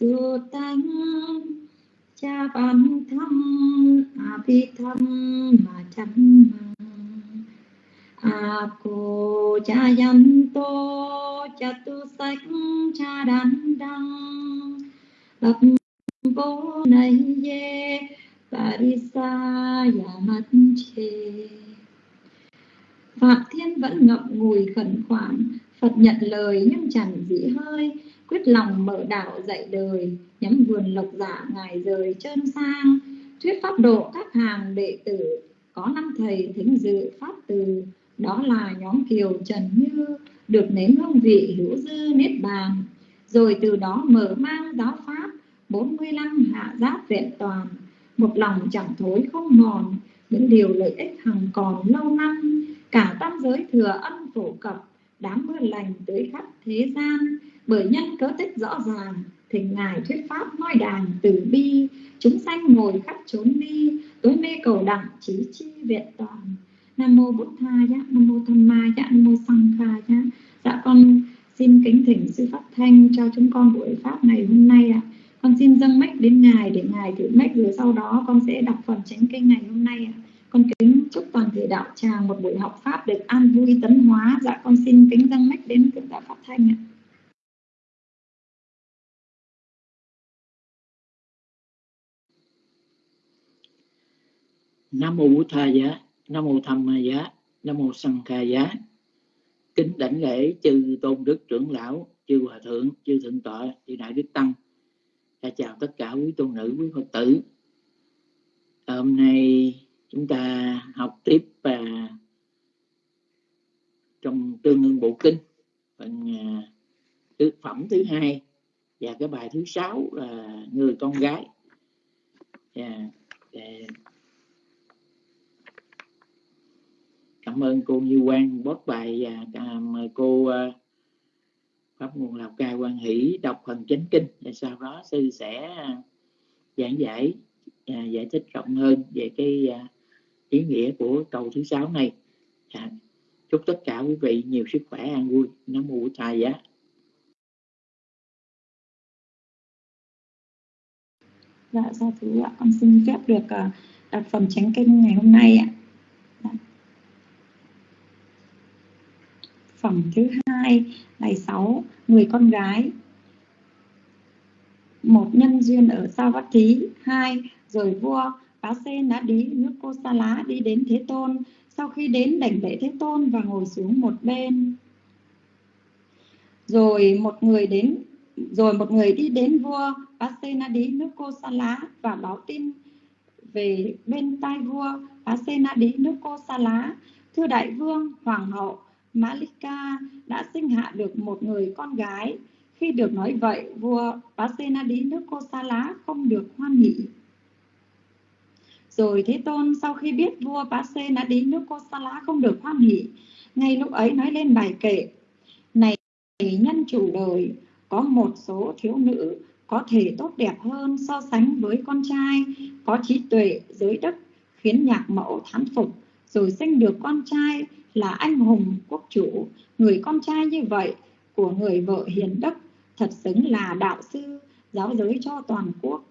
sư tánh, cha văn thâm, a vi thâm mà chăm a cô cha yan tô, cha tu sách, cha đan đăng. Lập bố này ye parisa mất chê. Phạm Thiên vẫn ngậm ngùi khẩn khoản, Phật nhận lời nhưng chẳng dĩ hơi. Quyết lòng mở đạo dạy đời, Nhắm vườn lộc giả ngài rời trơn sang. Thuyết pháp độ các hàng đệ tử, Có năm thầy thính dự pháp từ. Đó là nhóm kiều Trần Như, Được nếm hương vị hữu dư niết bàn. Rồi từ đó mở mang giáo pháp 45 hạ giáp vẹn toàn. Một lòng chẳng thối không mòn, Những điều lợi ích hằng còn lâu năm. Cả tam giới thừa âm phổ cập Đám mưa lành tới khắp thế gian, Bởi nhân cớ tích rõ ràng Thỉnh Ngài thuyết pháp nói đàn từ bi Chúng sanh ngồi khắp chốn đi Tối mê cầu đặng trí chi viện toàn Nam mô bút Tha ya Nam mô Tham Ma ya Nam mô Sang Kha ya Dạ con xin kính thỉnh sư Pháp Thanh cho chúng con buổi pháp ngày hôm nay ạ. À. Con xin dâng mách đến Ngài để Ngài thử mách rồi sau đó con sẽ đọc phần chánh kinh ngày hôm nay ạ. À. Con kính chúc toàn thể đạo tràng một buổi học pháp được an vui tấn hóa. Dạ con xin kính dâng mách đến thượng đạo Pháp Thanh ạ. Nam mô bổn thầy giá, Nam mô Tham Ma giá, Nam mô Sanh Kha giá. Kính đảnh lễ chư tôn đức trưởng lão, chư hòa thượng, chư thượng tọa, chư đại đức tăng. Dạ chào tất cả quý tôn nữ, quý Phật tử. Hôm nay chúng ta học tiếp và trong tương ương bộ kinh phần uh, phẩm thứ hai và cái bài thứ sáu là người con gái yeah. Cảm ơn cô Như Quang bót bài và mời cô à, pháp nguồn lào cai quan hỷ đọc phần chánh kinh và sau đó sư sẽ giảng giải giải thích rộng hơn về cái ý nghĩa của câu thứ sáu này. À, chúc tất cả quý vị nhiều sức khỏe an vui. Nam mô tài giá dạ sa thứ ạ. Con xin phép được đọc phẩm tránh kinh ngày hôm nay ạ. Dạ. Phẩm thứ hai ngày sáu người con gái. Một nhân duyên ở sao vát thí hai rồi vua. Bá Sen đã đi nước cô Sa Lá đi đến Thế Tôn. Sau khi đến đảnh lễ Thế Tôn và ngồi xuống một bên. Rồi một người đến rồi một người đi đến vua Bá Sen đi nước cô Sa Lá và báo tin về bên tai vua Bá Sen đi nước cô Sa Lá. Thưa đại vương, hoàng hậu Malika đã sinh hạ được một người con gái. Khi được nói vậy, vua Bá Sen đi nước cô Sa Lá không được hoan hỷ rồi Thế Tôn sau khi biết vua Bá Xê đã đến nước Kosala không được hoan hỷ, ngay lúc ấy nói lên bài kệ. Này nhân chủ đời, có một số thiếu nữ có thể tốt đẹp hơn so sánh với con trai, có trí tuệ, giới đức, khiến nhạc mẫu thán phục, rồi sinh được con trai là anh hùng quốc chủ. Người con trai như vậy của người vợ hiền đức thật xứng là đạo sư giáo giới cho toàn quốc.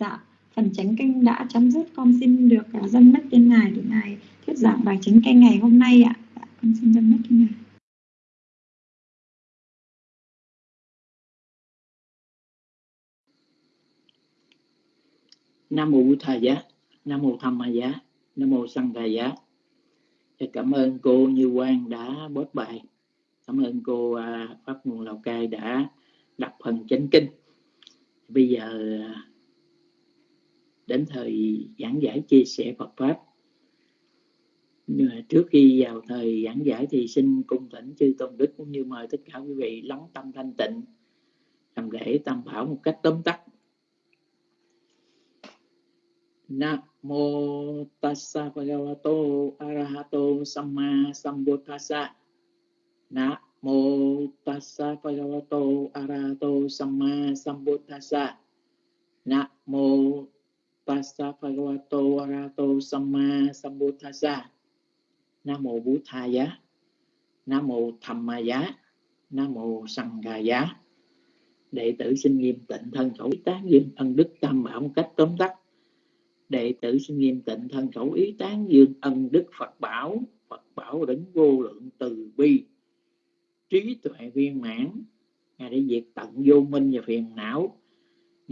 Dạ, phần chánh kinh đã chấm dứt con xin được dân dâng mất tên ngài để ngài thuyết giảng bài chánh kinh ngày hôm nay ạ à. con xin dâng mất tên ngài Nam mô Bụt Thầy giá, Nam mô Tham Ma giá, Nam mô Sanh Thầy giá. Dạ, cảm ơn cô Như Quang đã bớt bài. Cảm ơn cô à, Pháp Nguồn Lào Cai đã đọc phần chánh kinh. Bây giờ à, đến thời giảng giải chia sẻ Phật pháp. Nhưng mà trước khi vào thời giảng giải thì xin cung thỉnh chư tôn đức cũng như mời tất cả quý vị lắng tâm thanh tịnh, làm lễ tam bảo một cách tóm tắt. Nam mô tassa bhagavato arahato samma sambuddhassa. Nam mô tassa bhagavato arahato samma sambuddhassa. Nam mô Tassa Bhagavato Arato Samma, Sambuddhasa. Nam mô Bố Tha Giá Nam mô Tham Ma Giá Nam mô Sangha Giá đệ tử xin nghiêm tịnh thân khẩu ý tán dương ân đức tam bảo một cách tóm tắt. Đệ tử xin nghiêm tịnh thân khẩu ý tán dương ân đức phật bảo. Phật bảo đến vô lượng từ bi. Trí tuệ viên mãn. Ngài đã diệt tận vô minh và phiền não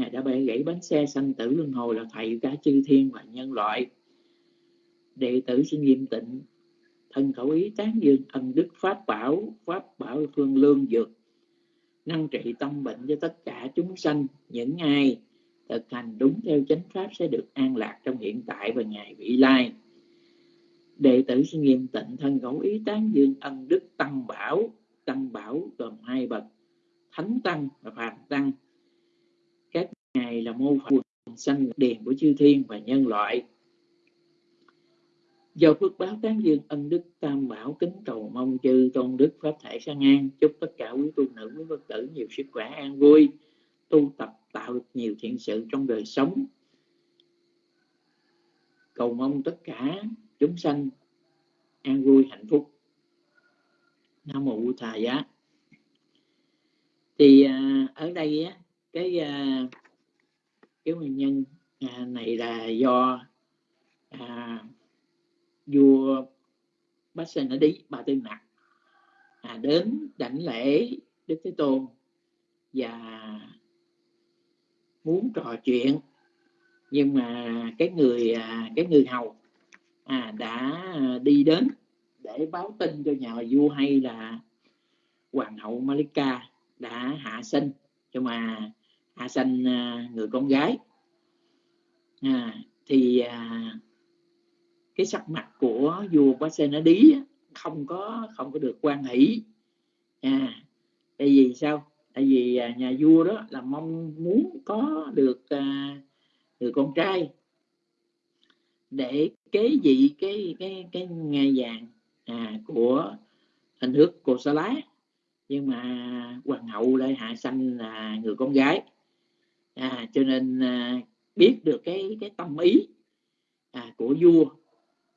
ngài đã bẻ gãy bánh xe sanh tử luân hồi là thầy cả chư thiên và nhân loại. Đệ tử xin nghiêm tịnh thân khẩu ý tán dương ân đức pháp bảo pháp bảo phương lương dược năng trị tâm bệnh cho tất cả chúng sanh. Những ai thực hành đúng theo chánh pháp sẽ được an lạc trong hiện tại và ngày vị lai. Đệ tử xin nghiêm tịnh thân khẩu ý tán dương ân đức tăng bảo tăng bảo gồm hai bậc, thánh tăng và phàm tăng ngài là mô phận sanh đèn của chư thiên và nhân loại. Do phước báo tán dương, ân đức tam bảo kính cầu mong chư tôn đức pháp thể sang an. Chúc tất cả quý tu nữ, quý phật tử nhiều sức khỏe, an vui, tu tập tạo được nhiều thiện sự trong đời sống. Cầu mong tất cả chúng sanh an vui, hạnh phúc. Nam mô thà giá. Thì à, ở đây á, cái à, cái nguyên nhân à, này là do à, vua Bác sĩ đã đi bà tư nặc à, đến đảnh lễ đức thế tôn và muốn trò chuyện. Nhưng mà cái người à, cái người hầu à, đã đi đến để báo tin cho nhà vua hay là hoàng hậu Malika đã hạ sinh. Cho mà hạ sanh à, người con gái. À, thì à, cái sắc mặt của vua Pasenadi không có không có được quan hỷ. À, tại vì sao? Tại vì à, nhà vua đó là mong muốn có được à, người con trai để kế vị cái cái cái ngai vàng à, của hình nước cô sa lá nhưng mà hoàng hậu lại hạ sanh là người con gái à, cho nên à, biết được cái cái tâm ý à, của vua.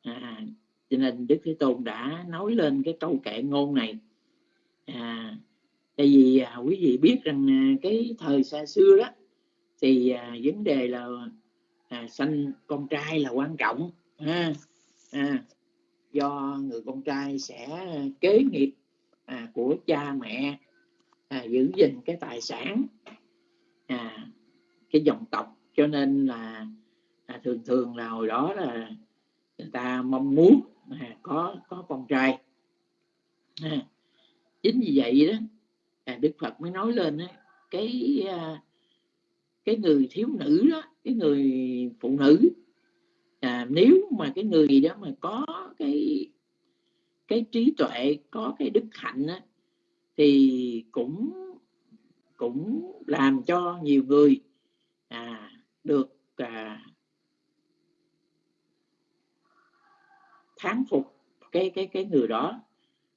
À, cho nên đức thế tôn đã nói lên cái câu kệ ngôn này. À, tại vì à, quý vị biết rằng à, cái thời xa xưa đó thì à, vấn đề là à, sanh con trai là quan trọng ha. À, do người con trai sẽ kế nghiệp à, của cha mẹ à, giữ gìn cái tài sản. À, cái dòng tộc. Cho nên là à, thường thường là hồi đó là người ta mong muốn à, có có con trai. À, chính vì vậy đó à, đức phật mới nói lên đó, cái à, cái người thiếu nữ đó cái người phụ nữ à, nếu mà cái người đó mà có cái cái trí tuệ có cái đức hạnh đó, thì cũng cũng làm cho nhiều người à, được à, thán phục cái cái cái người đó.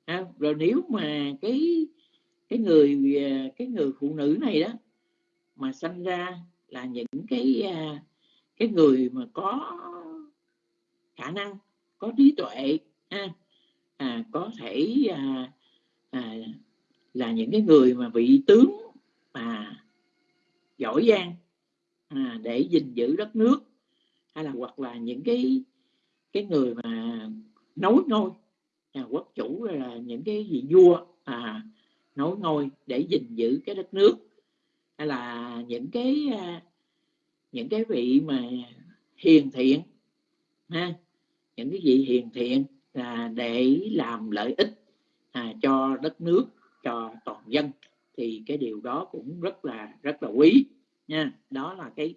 À, rồi nếu mà cái cái người à, cái người phụ nữ này đó mà sanh ra là những cái à, cái người mà có khả năng có trí tuệ ha, à, có thể à, à, là những cái người mà vị tướng mà giỏi giang à, để gìn giữ đất nước hay là hoặc là những cái cái người mà nối ngôi à, quốc chủ là những cái vị vua à, nối ngôi để gìn giữ cái đất nước hay là những cái à, những cái vị mà hiền thiện ha những cái vị hiền thiện là để làm lợi ích à, cho đất nước cho toàn dân thì cái điều đó cũng rất là rất là quý nha đó là cái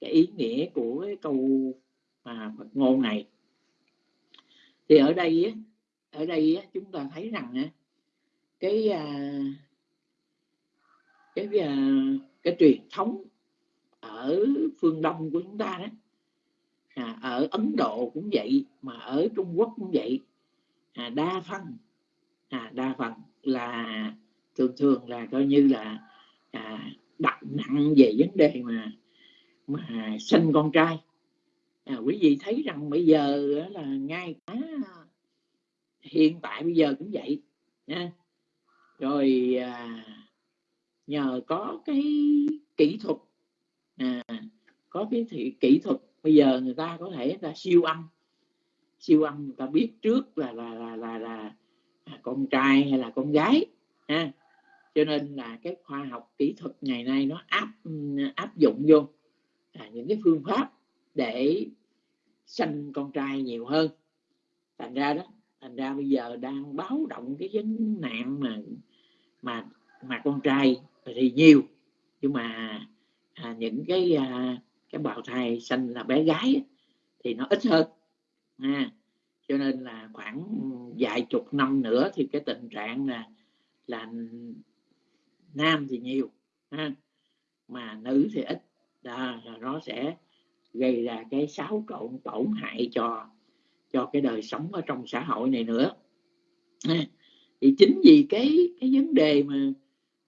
cái ý nghĩa của cái câu mà Phật ngôn này. Thì ở đây ở đây chúng ta thấy rằng cái à, cái cái cái truyền thống ở phương đông của chúng ta đó à, ở Ấn Độ cũng vậy mà ở Trung Quốc cũng vậy. À, đa phần à, đa phần là thường thường là coi như là à, đặt nặng về vấn đề mà mà sinh con trai. À, quý vị thấy rằng bây giờ là ngay cả hiện tại bây giờ cũng vậy nha. Rồi à, nhờ có cái kỹ thuật à, có cái thị, kỹ thuật bây giờ người ta có thể là siêu âm siêu âm người ta biết trước là là là là, là, là con trai hay là con gái ha cho nên là cái khoa học kỹ thuật ngày nay nó áp áp dụng vô à, những cái phương pháp để sanh con trai nhiều hơn. Thành ra đó thành ra bây giờ đang báo động cái vấn nạn mà mà mà con trai thì nhiều. Nhưng mà à, những cái à, cái bào thai sanh là bé gái thì nó ít hơn à, cho nên là khoảng vài chục năm nữa thì cái tình trạng là là nam thì nhiều ha, mà nữ thì ít. Đó, là nó sẽ gây ra cái xáo trộn tổn hại cho cho cái đời sống ở trong xã hội này nữa ha. thì chính vì cái cái vấn đề mà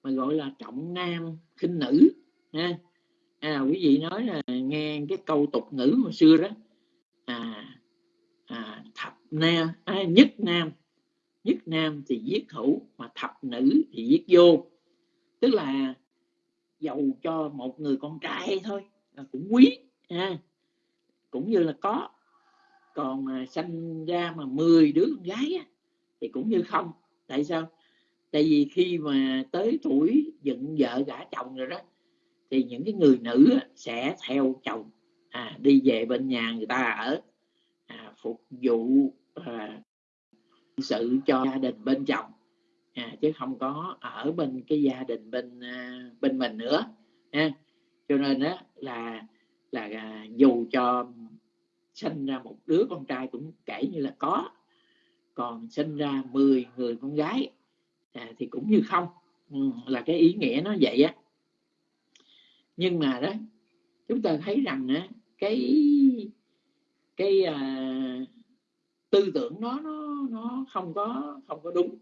mà gọi là trọng nam khinh nữ ha. À, quý vị nói là nghe cái câu tục ngữ hồi xưa đó à, à thập nam à, nhất nam nhất nam thì giết thủ mà thập nữ thì giết vô tức là giàu cho một người con trai thôi là cũng quý ha. Cũng như là có. Còn mà sanh ra mà 10 đứa con gái á, thì cũng như không. Tại sao? Tại vì khi mà tới tuổi dựng vợ gả chồng rồi đó thì những cái người nữ sẽ theo chồng à, đi về bên nhà người ta ở à, phục vụ à, sự cho gia đình bên chồng à, chứ không có ở bên cái gia đình bên à, bên mình nữa ha. cho nên đó là là à, dù cho sinh ra một đứa con trai cũng kể như là có còn sinh ra 10 người con gái à, thì cũng như không. Ừ, là cái ý nghĩa nó vậy á. Nhưng mà đó chúng ta thấy rằng á, cái cái à, tư tưởng nó nó nó không có không có đúng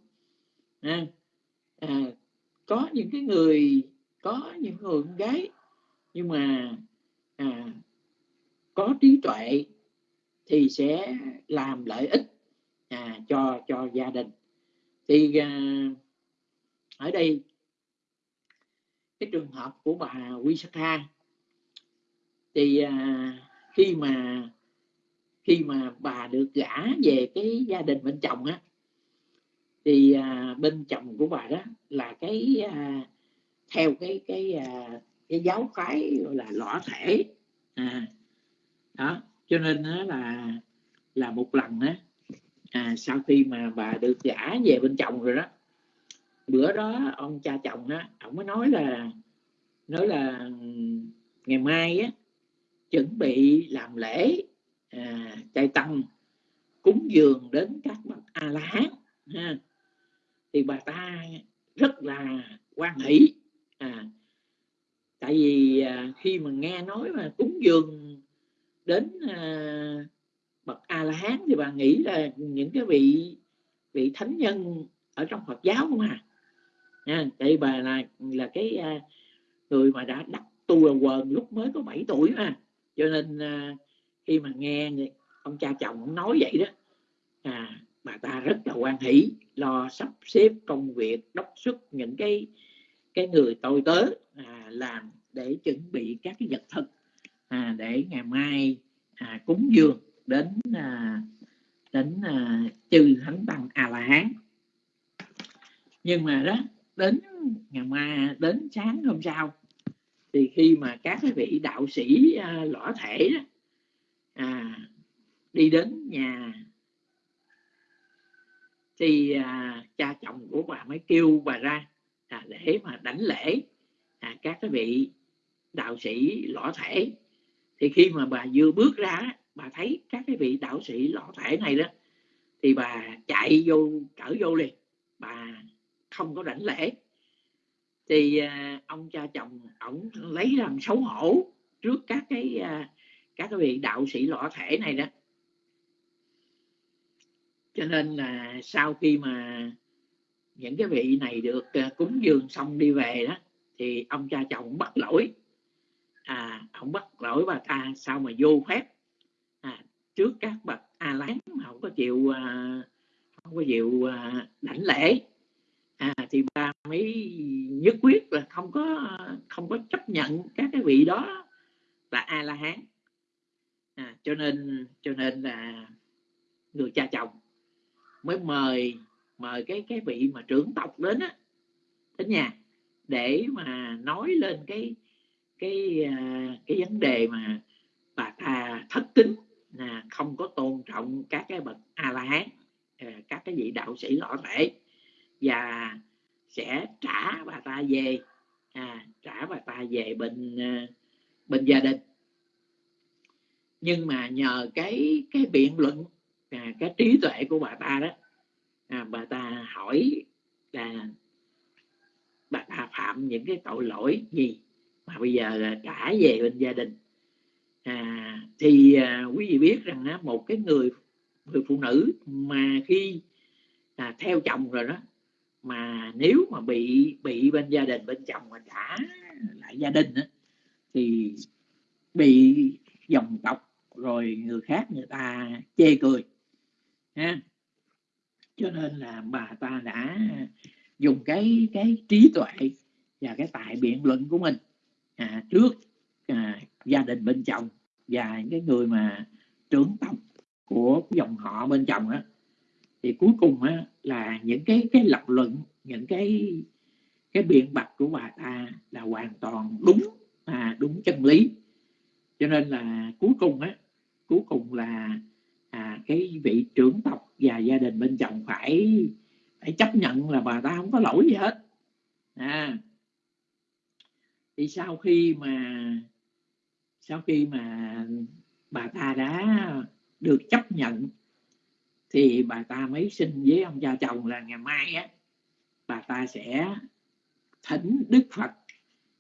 à, à, có những cái người có những người con gái nhưng mà à, có trí tuệ thì sẽ làm lợi ích à, cho cho gia đình. Thì à, ở đây cái trường hợp của bà Wisaka thì à, khi mà khi mà bà được gả về cái gia đình bên chồng á thì à, bên chồng của bà đó là cái à, theo cái cái à, cái giáo phái gọi là lõa thể. À, đó cho nên đó là là một lần á à, sau khi mà bà được gả về bên chồng rồi đó bữa đó ông cha chồng á ông mới nói là nói là ngày mai á chuẩn bị làm lễ à, chay tăng cúng dường đến các bậc a la hán ha thì bà ta rất là quan hỷ. À, tại vì à, khi mà nghe nói mà cúng dường đến à, bậc a la hán thì bà nghĩ là những cái vị vị thánh nhân ở trong Phật giáo không à nha tại bà là là cái à, người mà đã đắc tu là quần lúc mới có 7 tuổi mà. Cho nên à, khi mà nghe ông cha chồng nói vậy đó à, bà ta rất là quan hỷ lo sắp xếp công việc đốc xuất những cái cái người tôi tớ à, làm để chuẩn bị các cái vật thực à, để ngày mai à, cúng dường đến à, đến à, chư thánh tăng a la hán nhưng mà đó đến ngày mai đến sáng hôm sau thì khi mà các cái vị đạo sĩ à, lõa thể đó, à, đi đến nhà thì à, cha chồng của bà mới kêu bà ra à, để mà đảnh lễ à, các cái vị đạo sĩ lõ thể thì khi mà bà vừa bước ra bà thấy các cái vị đạo sĩ lõ thể này đó thì bà chạy vô cỡ vô liền bà không có đảnh lễ. Thì à, ông cha chồng ổng lấy làm xấu hổ trước các cái à, các cái vị đạo sĩ lõ thể này đó cho nên là sau khi mà những cái vị này được à, cúng dường xong đi về đó thì ông cha chồng bắt lỗi. À ông bắt lỗi bà ta sao mà vô phép? À, trước các bậc a lán mà không có chịu à, không có chịu à, đảnh lễ. À, thì bà mới nhất quyết là không có không có chấp nhận các cái vị đó là a la hán à, cho nên cho nên là người cha chồng mới mời mời cái cái vị mà trưởng tộc đến á đến nhà để mà nói lên cái cái à, cái vấn đề mà bà ta thất kính là không có tôn trọng các cái bậc a la hán à, các cái vị đạo sĩ lõa thể và sẽ trả bà ta về à, trả bà ta về bên à, bên gia đình. Nhưng mà nhờ cái cái biện luận à, cái trí tuệ của bà ta đó. À, bà ta hỏi là bà ta phạm những cái tội lỗi gì mà bây giờ là trả về bên gia đình. À, thì à, quý vị biết rằng á, một cái người người phụ nữ mà khi à, theo chồng rồi đó mà nếu mà bị bị bên gia đình bên chồng mà trả lại gia đình đó, thì bị dòng tộc rồi người khác người ta chê cười ha cho nên là bà ta đã dùng cái cái trí tuệ và cái tài biện luận của mình à, trước à, gia đình bên chồng và những cái người mà trưởng tộc của dòng họ bên chồng á. Thì cuối cùng á là những cái cái lập luận những cái cái biện bạch của bà ta là hoàn toàn đúng à, đúng chân lý. Cho nên là cuối cùng á cuối cùng là à, cái vị trưởng tộc và gia đình bên chồng phải phải chấp nhận là bà ta không có lỗi gì hết. À thì sau khi mà sau khi mà bà ta đã được chấp nhận thì bà ta mới xin với ông cha chồng là ngày mai á bà ta sẽ thỉnh đức phật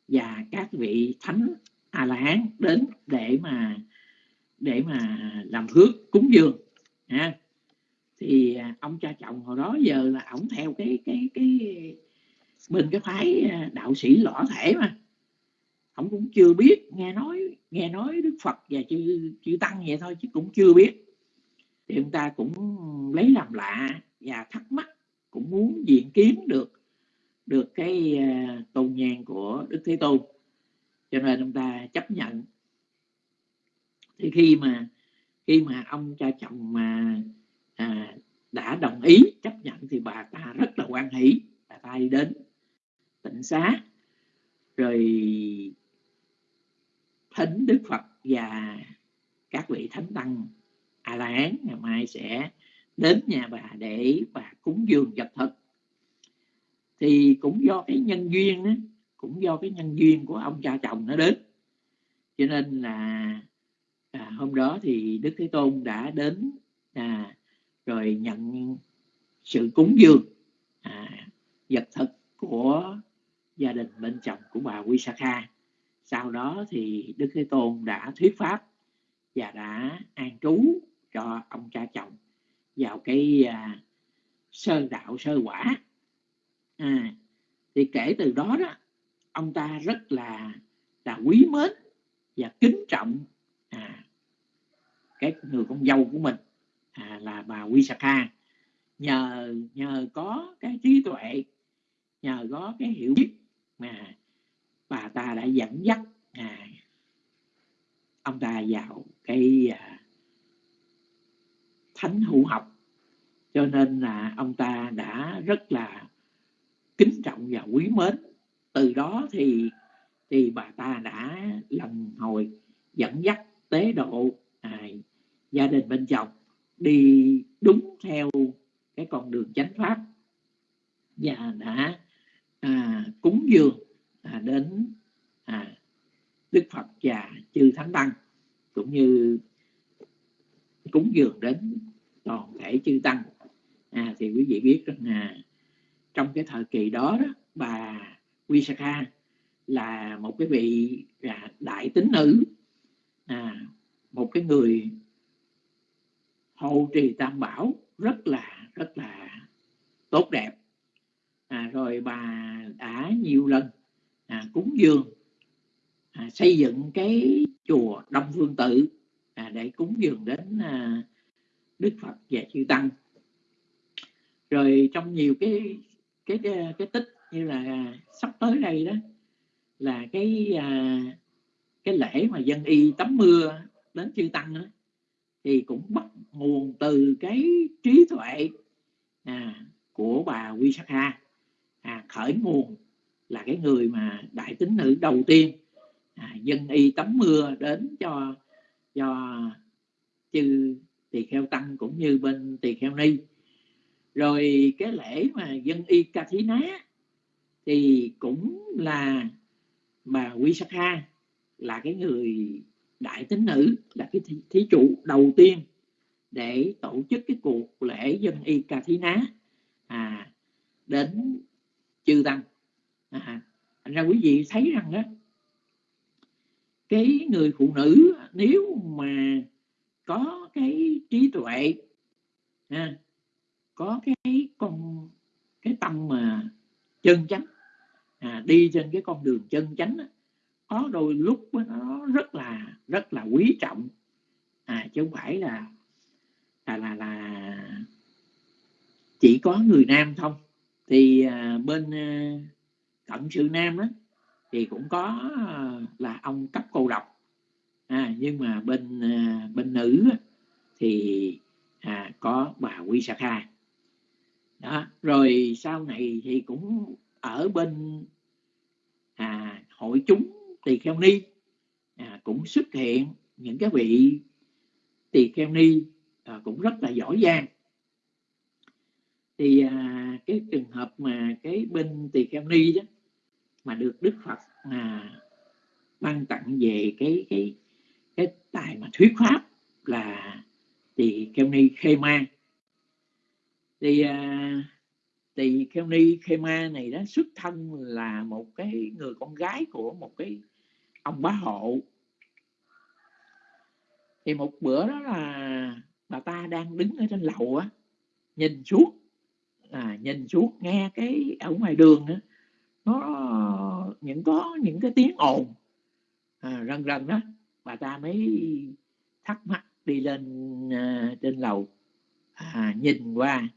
và các vị thánh a la hán đến để mà để mà làm phước, cúng dường, ha. Thì à, ông cha chồng hồi đó giờ là ổng theo cái cái cái bên cái phái à, đạo sĩ lõa thể mà. Ổng cũng chưa biết, nghe nói nghe nói đức phật và chư chư tăng vậy thôi chứ cũng chưa biết. Thì ông ta cũng lấy làm lạ và thắc mắc, cũng muốn diện kiến được được cái à, tôn nhang của đức thế tôn. Cho nên ông ta chấp nhận thì khi mà khi mà ông cha chồng mà à, đã đồng ý chấp nhận thì bà ta rất là quan hỷ. Bà ta đi đến tịnh xá rồi thánh đức phật và các vị thánh tăng a la hán ngày mai sẽ đến nhà bà để bà cúng dường vật thực thì cũng do cái nhân duyên đó, cũng do cái nhân duyên của ông cha chồng nó đến. Cho nên là à, hôm đó thì đức thế tôn đã đến à, rồi nhận sự cúng dường à, vật thực của gia đình bên chồng của bà quy saka sau đó thì đức thế tôn đã thuyết pháp và đã an trú cho ông cha chồng vào cái à, sơ đạo sơ quả. À, thì kể từ đó đó ông ta rất là là quý mến và kính trọng à, cái người con dâu của mình à, là bà Wisaka nhờ nhờ có cái trí tuệ nhờ có cái hiểu biết mà bà ta đã dẫn dắt à, ông ta vào cái à, thánh hữu học. Cho nên là ông ta đã rất là kính trọng và quý mến. Từ đó thì thì bà ta đã lần hồi dẫn dắt tế độ à, gia đình bên chồng đi đúng theo cái con đường chánh pháp. Và đã à, cúng dường à, đến à, đức phật và chư thánh tăng cũng như cúng dường đến toàn thể chư tăng. À, thì quý vị biết rằng là trong cái thời kỳ đó, đó bà Visakha là một cái vị là đại tín nữ à, một cái người hậu trì tam bảo rất là rất là tốt đẹp. À, rồi bà đã nhiều lần à, cúng dường à, xây dựng cái chùa Đông Phương Tự à, để cúng dường đến à, Đức Phật và chư tăng. Rồi trong nhiều cái cái cái, cái tích như là sắp tới đây đó là cái à, cái lễ mà dân y tắm mưa đến chư tăng đó, thì cũng bắt nguồn từ cái trí tuệ à, của bà Quy Sắc Ha. À, khởi nguồn là cái người mà đại tín nữ đầu tiên à, dân y tắm mưa đến cho cho chư tỳ kheo tăng cũng như bên tỳ kheo ni. Rồi cái lễ mà dân y ca thí ná thì cũng là bà quy sắc ha là cái người đại tín nữ là cái thí, thí chủ đầu tiên để tổ chức cái cuộc lễ dân y ca thí ná à, đến chư tăng. À, thành ra quý vị thấy rằng đó cái người phụ nữ nếu mà có cái trí tuệ à, có cái con cái tâm mà chân chánh à, đi trên cái con đường chân chánh đó, có đôi lúc nó rất là rất là quý trọng. À, chứ không phải là là là là chỉ có người nam không. Thì à, bên à, cận sự nam đó thì cũng có à, là ông cấp cô độc. À, nhưng mà bên à, bên nữ thì à, có bà quy sa kha. Đó rồi sau này thì cũng ở bên à, hội chúng tỳ kheo ni à, cũng xuất hiện những cái vị tỳ kheo ni à, cũng rất là giỏi giang. Thì à, cái trường hợp mà cái bên tỳ kheo ni đó mà được đức phật à, ban tặng về cái cái cái tài mà thuyết pháp là tỳ kheo ni khê ma. Thì à, tỳ kheo ni khê ma này đó xuất thân là một cái người con gái của một cái ông bá hộ. Thì một bữa đó là bà ta đang đứng ở trên lầu á nhìn xuống à, nhìn xuống nghe cái ở ngoài đường á nó những có những cái tiếng ồn. À, rần rần đó bà ta mới thắc mắc đi lên à, trên lầu à, nhìn qua.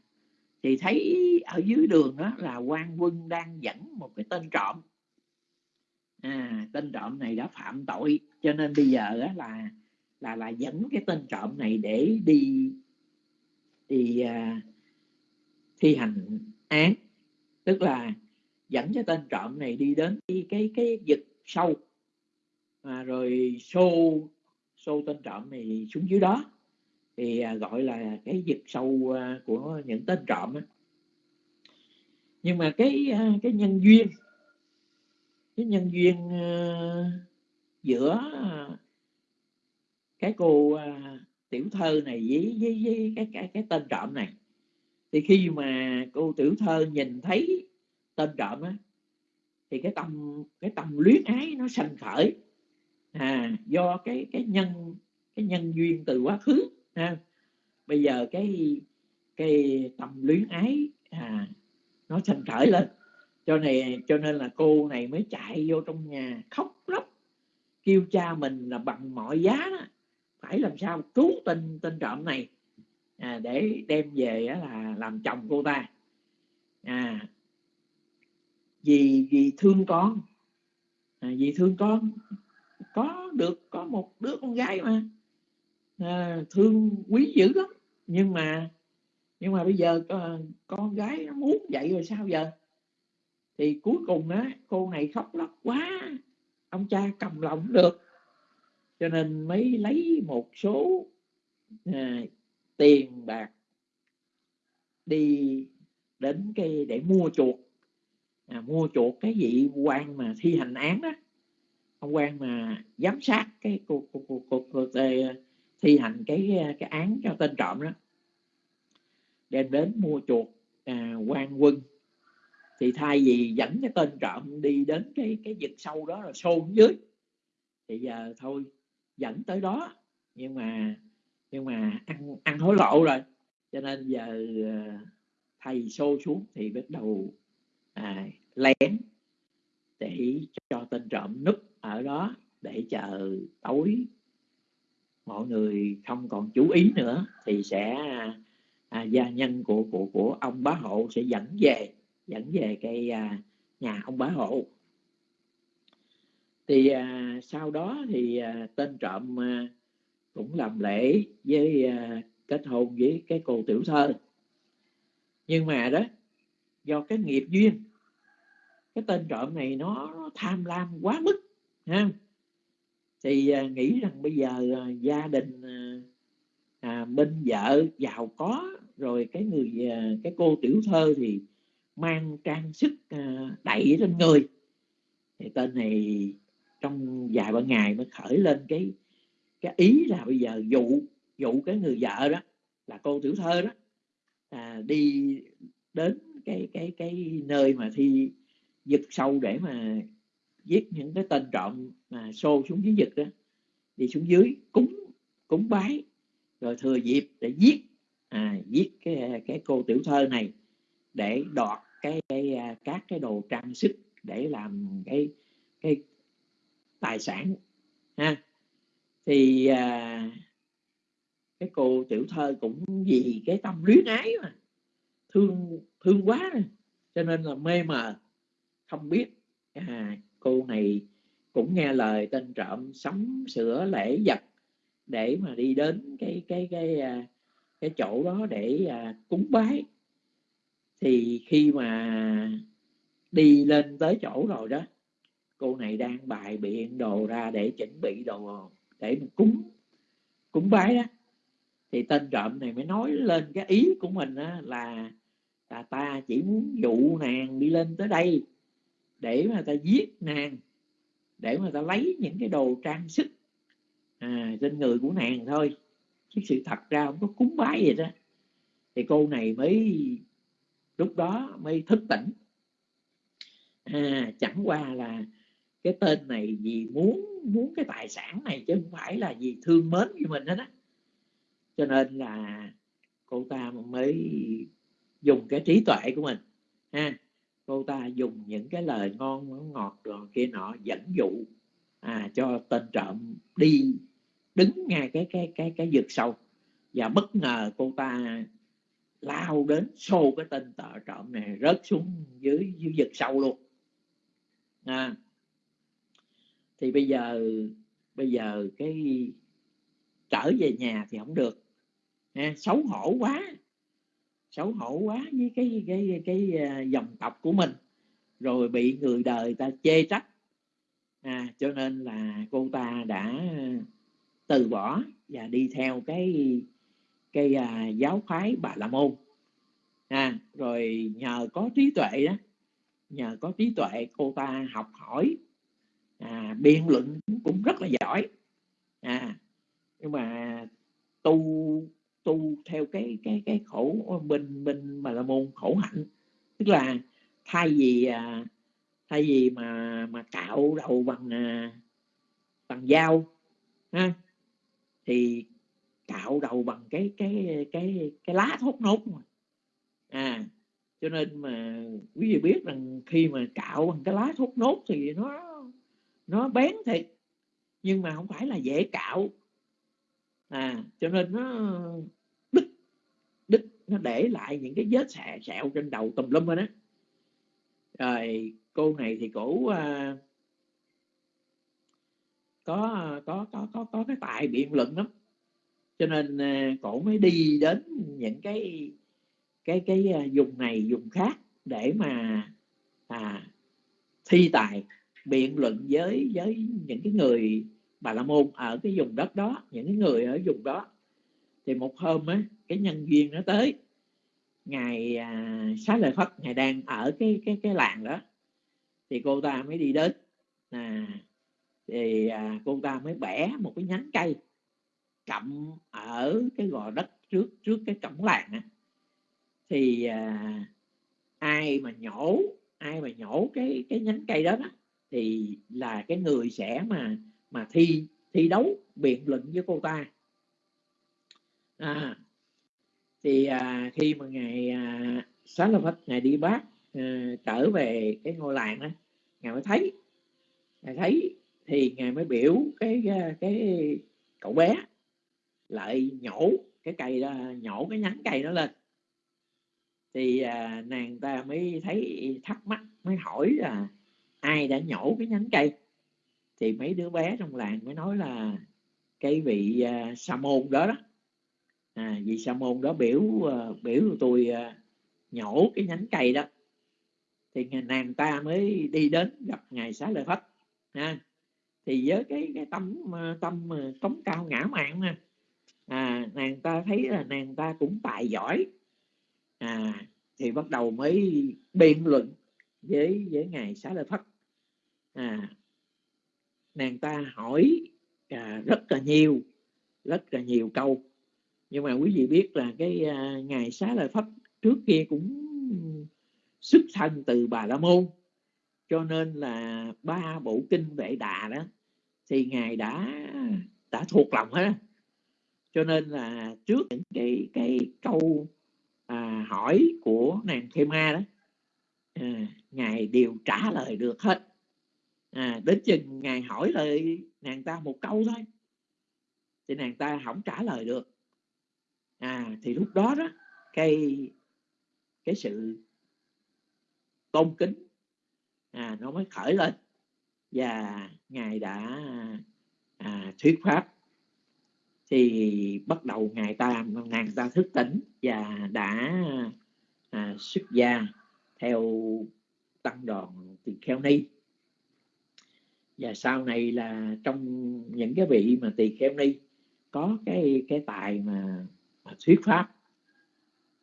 Thì thấy ở dưới đường đó là quan quân đang dẫn một cái tên trộm à, tên trộm này đã phạm tội cho nên bây giờ đó là là là dẫn cái tên trộm này để đi đi à, thi hành án. Tức là dẫn cái tên trộm này đi đến cái cái, cái vực sâu. À, rồi xô xô tên trộm này xuống dưới đó. Thì à, gọi là cái vực sâu à, của những tên trộm á. nhưng mà cái à, cái nhân duyên cái nhân duyên ờ, giữa cái cô à, tiểu thơ này với với, với cái, cái cái tên trộm này. Thì khi mà cô tiểu thơ nhìn thấy tên trộm á thì cái tâm cái tâm luyến ái nó sanh khởi. À do cái cái nhân cái nhân duyên từ quá khứ ha. Bây giờ cái cái tâm luyến ái à nó sanh khởi lên cho này cho nên là cô này mới chạy vô trong nhà khóc lóc kêu cha mình là bằng mọi giá đó, phải làm sao cứu tên tên trộm này? À, để đem về á, là làm chồng cô ta. À vì vì thương con. À, vì thương con có được có một đứa con gái mà. À, thương quý dữ lắm. Nhưng mà nhưng mà bây giờ con, con gái nó muốn vậy rồi sao giờ? Thì cuối cùng á cô này khóc lóc quá. Ông cha cầm lòng được. Cho nên mới lấy một số à, tiền bạc đi đến cái để mua chuộc à, mua chuộc cái vị quan mà thi hành án đó ông quan mà giám sát cái cuộc cuộc cuộc, cuộc, cuộc à, thi hành cái à, cái án cho tên trộm đó. Đem đến mua chuộc à, quan quân thì thay vì dẫn cái tên trộm đi đến cái cái vực sâu đó là xôn dưới thì giờ thôi dẫn tới đó. Nhưng mà nhưng mà ăn ăn hối lộ rồi. Cho nên giờ ờ, thầy xô xuống thì bắt đầu à, lén để cho tên trộm núp ở đó để chờ tối. Mọi người không còn chú ý nữa thì sẽ à, à gia nhân của của của ông bá hộ sẽ dẫn về dẫn về cái à, nhà ông bá hộ. Thì à, sau đó thì à, tên trộm à, cũng làm lễ với à, kết hôn với cái cô tiểu thơ. Nhưng mà đó do cái nghiệp duyên cái tên trộm này nó, nó tham lam quá mức ha. Thì à, nghĩ rằng bây giờ à, gia đình à, à, bên vợ giàu có rồi cái người à, cái cô tiểu thơ thì mang trang sức ờ, đẩy lên người. Thì tên này trong vài ba ngày mới khởi lên cái cái ý là bây giờ dụ dụ cái người vợ đó là cô tiểu thơ đó à, đi đến cái cái cái nơi mà thi giật sâu để mà giết những cái tên trộm mà xô xuống dưới giật đó đi xuống dưới cúng cúng bái rồi thừa dịp để giết à, giết cái cái cô tiểu thơ này để đoạt cái, cái à, các cái đồ trang sức để làm cái cái tài sản ha. Thì à, cái cô tiểu thơ cũng vì cái tâm luyến ái mà thương thương quá cho nên là mê mờ không biết. À, cô này cũng nghe lời tên trộm sắm sửa lễ vật để mà đi đến cái cái cái cái, cái chỗ đó để à, cúng bái thì khi mà đi lên tới chỗ rồi đó cô này đang bài biện đồ ra để chuẩn bị đồ để mình cúng cúng bái đó. Thì tên trộm này mới nói lên cái ý của mình á, là là ta chỉ muốn dụ nàng đi lên tới đây để mà ta giết nàng để mà ta lấy những cái đồ trang sức à, trên người của nàng thôi. Chứ sự thật ra không có cúng bái gì đó thì cô này mới lúc đó mới thức tỉnh. À, chẳng qua là cái tên này vì muốn muốn cái tài sản này chứ không phải là vì thương mến với mình hết á. Cho nên là cô ta mới dùng cái trí tuệ của mình ha. Cô ta dùng những cái lời ngon ngọt rồi kia nọ dẫn dụ à, cho tên trộm đi đứng ngay cái cái cái cái vực sâu. Và bất ngờ cô ta lao đến xô cái tên tợ trộm này rớt xuống dưới dưới vực sâu luôn. À, thì bây giờ bây giờ cái trở về nhà thì không được. À, xấu hổ quá. Xấu hổ quá với cái cái cái, cái dòng tộc của mình. Rồi bị người đời ta chê trách. À, cho nên là cô ta đã từ bỏ và đi theo cái cái à, giáo phái bà la môn. À, rồi nhờ có trí tuệ đó nhờ có trí tuệ cô ta học hỏi à, biện luận cũng rất là giỏi. À, nhưng mà tu tu theo cái cái cái khổ bên bên bà La môn khổ hạnh. Tức là thay vì à, thay vì mà mà cạo đầu bằng à, bằng dao ha thì cạo đầu bằng cái cái cái cái lá thốt nốt mà. À cho nên mà quý vị biết rằng khi mà cạo bằng cái lá thốt nốt thì nó nó bén thiệt nhưng mà không phải là dễ cạo. À cho nên nó đứt đứt nó để lại những cái vết sẹo, sẹo trên đầu tùm lum rồi đó rồi cô này thì cổ à, có có có có có cái tài biện luận lắm cho nên ờ, cổ mới đi đến những cái cái cái ờ, vùng này vùng khác để mà à, thi tài biện luận với với những cái người bà la môn ở cái vùng đất đó những cái người ở vùng đó. Thì một hôm á cái nhân viên nó tới ngày à, xá lợi phất ngài đang ở cái cái cái làng đó. Thì cô ta mới đi đến à, thì à, cô ta mới bẻ một cái nhánh cây cặm ở cái gò đất trước trước cái cổng làng á. Thì à, ai mà nhổ ai mà nhổ cái cái nhánh cây đó, đó thì là cái người sẽ mà mà thi thi đấu biện luận với cô ta. À, thì à, khi mà ngày à, sáng là phật ngày đi bác à, trở về cái ngôi làng đó ngài mới thấy ngài thấy thì ngài mới biểu cái, cái cậu bé lại nhổ cái cây đó nhổ cái nhánh cây đó lên. Thì à, nàng ta mới thấy thắc mắc mới hỏi là ai đã nhổ cái nhánh cây? Thì mấy đứa bé trong làng mới nói là cái vị à, sa môn đó đó. À, vị sa môn đó biểu à, biểu tôi à, nhổ cái nhánh cây đó. Thì nàng ta mới đi đến gặp ngài xá lợi phất ha. Thì với cái cái tâm à, tâm à, cống cao ngã mạng ha à, nàng ta thấy là nàng ta cũng tài giỏi. À, thì bắt đầu mới biện luận với với ngài xá lợi phất à, nàng ta hỏi à, rất là nhiều rất là nhiều câu. Nhưng mà quý vị biết là cái à, ngài xá lợi phất trước kia cũng xuất thân từ bà la môn. Cho nên là ba bộ kinh vệ đà đó thì ngài đã đã thuộc lòng hết cho nên là trước những cái cái câu à, hỏi của nàng Khê Ma đó à, ngài đều trả lời được hết. À, đến chừng ngài hỏi lời nàng ta một câu thôi thì nàng ta không trả lời được. À thì lúc đó đó cái cái sự tôn kính à, nó mới khởi lên và ngài đã à, thuyết pháp thì bắt đầu ngài ta nàng ta thức tỉnh và đã à, xuất gia theo tăng đoàn tỳ kheo ni. Và sau này là trong những cái vị mà tỳ kheo ni có cái cái tài mà, mà thuyết pháp.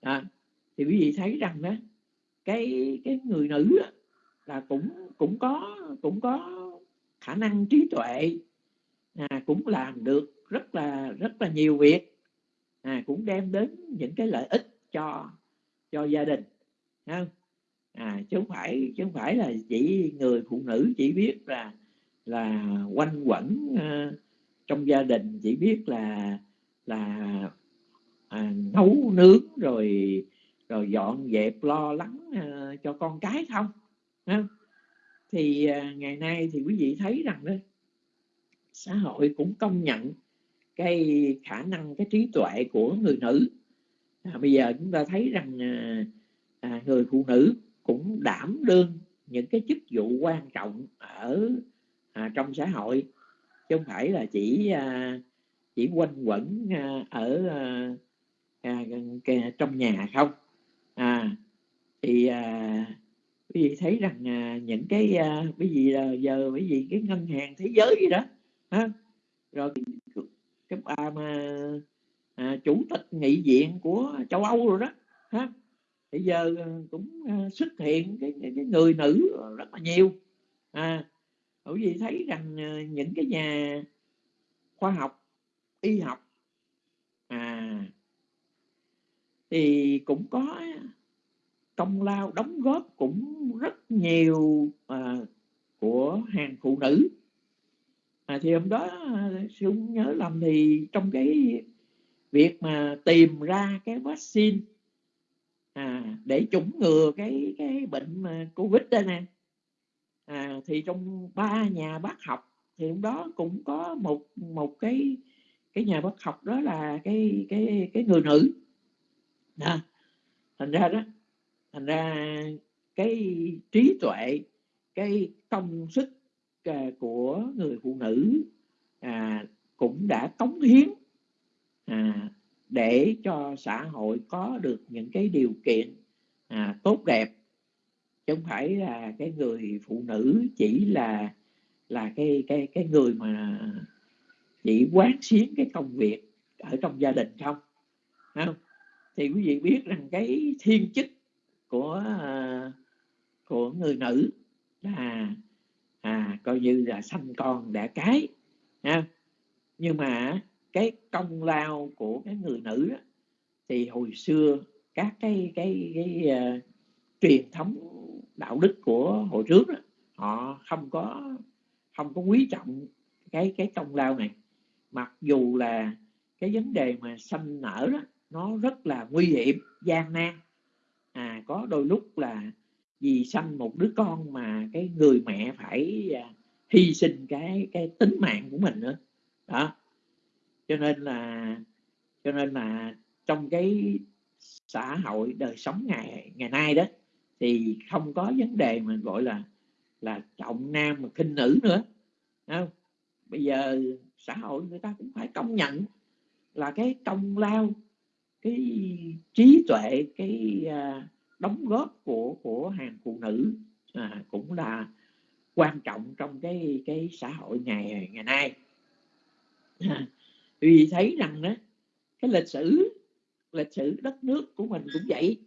À, thì quý vị thấy rằng đó cái cái người nữ đó, là cũng cũng có cũng có khả năng trí tuệ à, cũng làm được rất là rất là nhiều việc à, cũng đem đến những cái lợi ích cho cho gia đình không? à chứ không phải chứ không phải là chỉ người phụ nữ chỉ biết là là quanh quẩn uh, trong gia đình chỉ biết là là à, nấu nướng rồi rồi dọn dẹp lo lắng uh, cho con cái không không thì uh, ngày nay thì quý vị thấy rằng đó xã hội cũng công nhận cái khả năng cái trí tuệ của người nữ. À, bây giờ chúng ta thấy rằng à, à, người phụ nữ cũng đảm đương những cái chức vụ quan trọng ở à, trong xã hội. Chứ không phải là chỉ à, chỉ quanh quẩn à, ở à, à, à trong nhà không. À, thì à, quý vị thấy rằng à, những cái à, quý vị à, giờ quý vị cái ngân hàng thế giới gì đó ha rồi cái, bà mà à, chủ tịch nghị viện của châu Âu rồi đó ha. Bây giờ à, cũng à, xuất hiện cái, cái, cái người nữ rất là nhiều. À bởi vì thấy rằng à, những cái nhà khoa học y học à thì cũng có công lao đóng góp cũng rất nhiều à, của hàng phụ nữ à, thì hôm đó à, sư nhớ làm thì trong cái việc mà tìm ra cái vaccine à, để chủng ngừa cái cái bệnh mà covid đây nè. À, thì trong ba nhà bác học thì hôm đó cũng có một một cái cái nhà bác học đó là cái cái cái người nữ. À, thành ra đó thành ra cái trí tuệ cái công sức của người phụ nữ à, cũng đã cống hiến à, để cho xã hội có được những cái điều kiện à, tốt đẹp. Chứ không phải là cái người phụ nữ chỉ là là cái cái cái người mà chỉ quán xuyến cái công việc ở trong gia đình không không? Thì quý vị biết rằng cái thiên chức của à, của người nữ là à coi như là sanh con đẻ cái ha. Nhưng mà cái công lao của cái người nữ đó, thì hồi xưa các cái cái cái, cái uh, truyền thống đạo đức của hồi trước đó, họ không có không có quý trọng cái cái công lao này. Mặc dù là cái vấn đề mà sanh nở đó nó rất là nguy hiểm gian nan. À có đôi lúc là vì sanh một đứa con mà cái người mẹ phải à, hy sinh cái cái tính mạng của mình nữa. Đó. Cho nên là cho nên là trong cái xã hội đời sống ngày ngày nay đó thì không có vấn đề mà gọi là là trọng nam mà khinh nữ nữa. Không? bây giờ xã hội người ta cũng phải công nhận là cái công lao cái trí tuệ cái uh, đóng góp của của hàng phụ nữ à, cũng là quan trọng trong cái cái xã hội ngày ngày nay. À, vì thấy rằng đó cái lịch sử lịch sử đất nước của mình cũng vậy.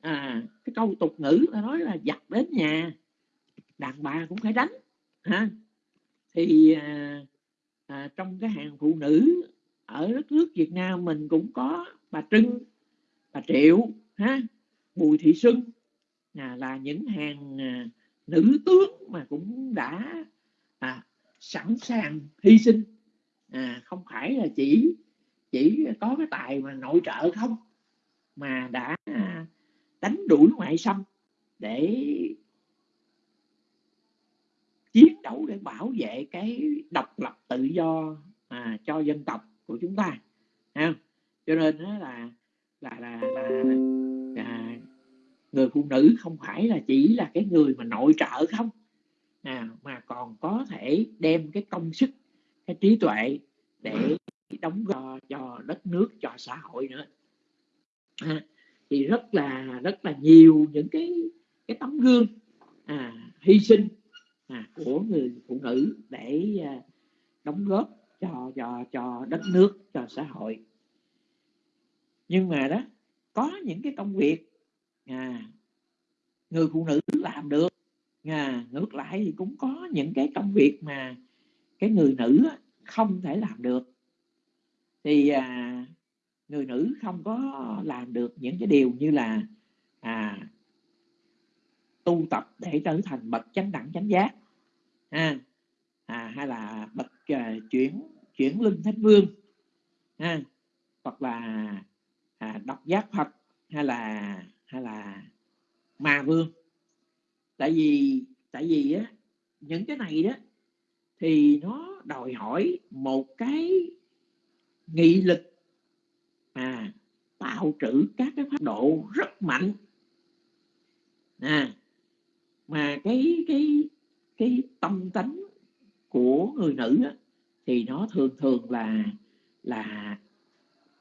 À cái câu tục ngữ nó nói là giặt đến nhà đàn bà cũng phải đánh ha. Thì à, à, trong cái hàng phụ nữ ở đất nước Việt Nam mình cũng có bà Trưng bà Triệu ha. Bùi Thị Xuân. À, là những hàng à, nữ tướng mà cũng đã à, sẵn sàng hy sinh. À, không phải là chỉ chỉ có cái tài mà nội trợ không mà đã à, đánh đuổi ngoại xâm để chiến đấu để bảo vệ cái độc lập tự do à, cho dân tộc của chúng ta. Ha cho nên đó là là là, là, là người phụ nữ không phải là chỉ là cái người mà nội trợ không. À, mà còn có thể đem cái công sức cái trí tuệ để đóng góp cho đất nước cho xã hội nữa. À, thì rất là rất là nhiều những cái cái tấm gương à, hy sinh à, của người phụ nữ để à, đóng góp cho cho cho đất nước cho xã hội. Nhưng mà đó có những cái công việc à, người phụ nữ làm được. À, ngược lại thì cũng có những cái công việc mà cái người nữ không thể làm được. Thì à, người nữ không có làm được những cái điều như là à, tu tập để trở thành bậc chánh đẳng chánh giác à, à, hay là bậc à, chuyển chuyển linh thánh vương à, hoặc là à, đọc giác phật hay là hay là ma vương? Tại vì tại vì á những cái này đó thì nó đòi hỏi một cái nghị lực à tạo trữ các cái pháp độ rất mạnh. À mà cái cái cái tâm tánh của người nữ á, thì nó thường thường là là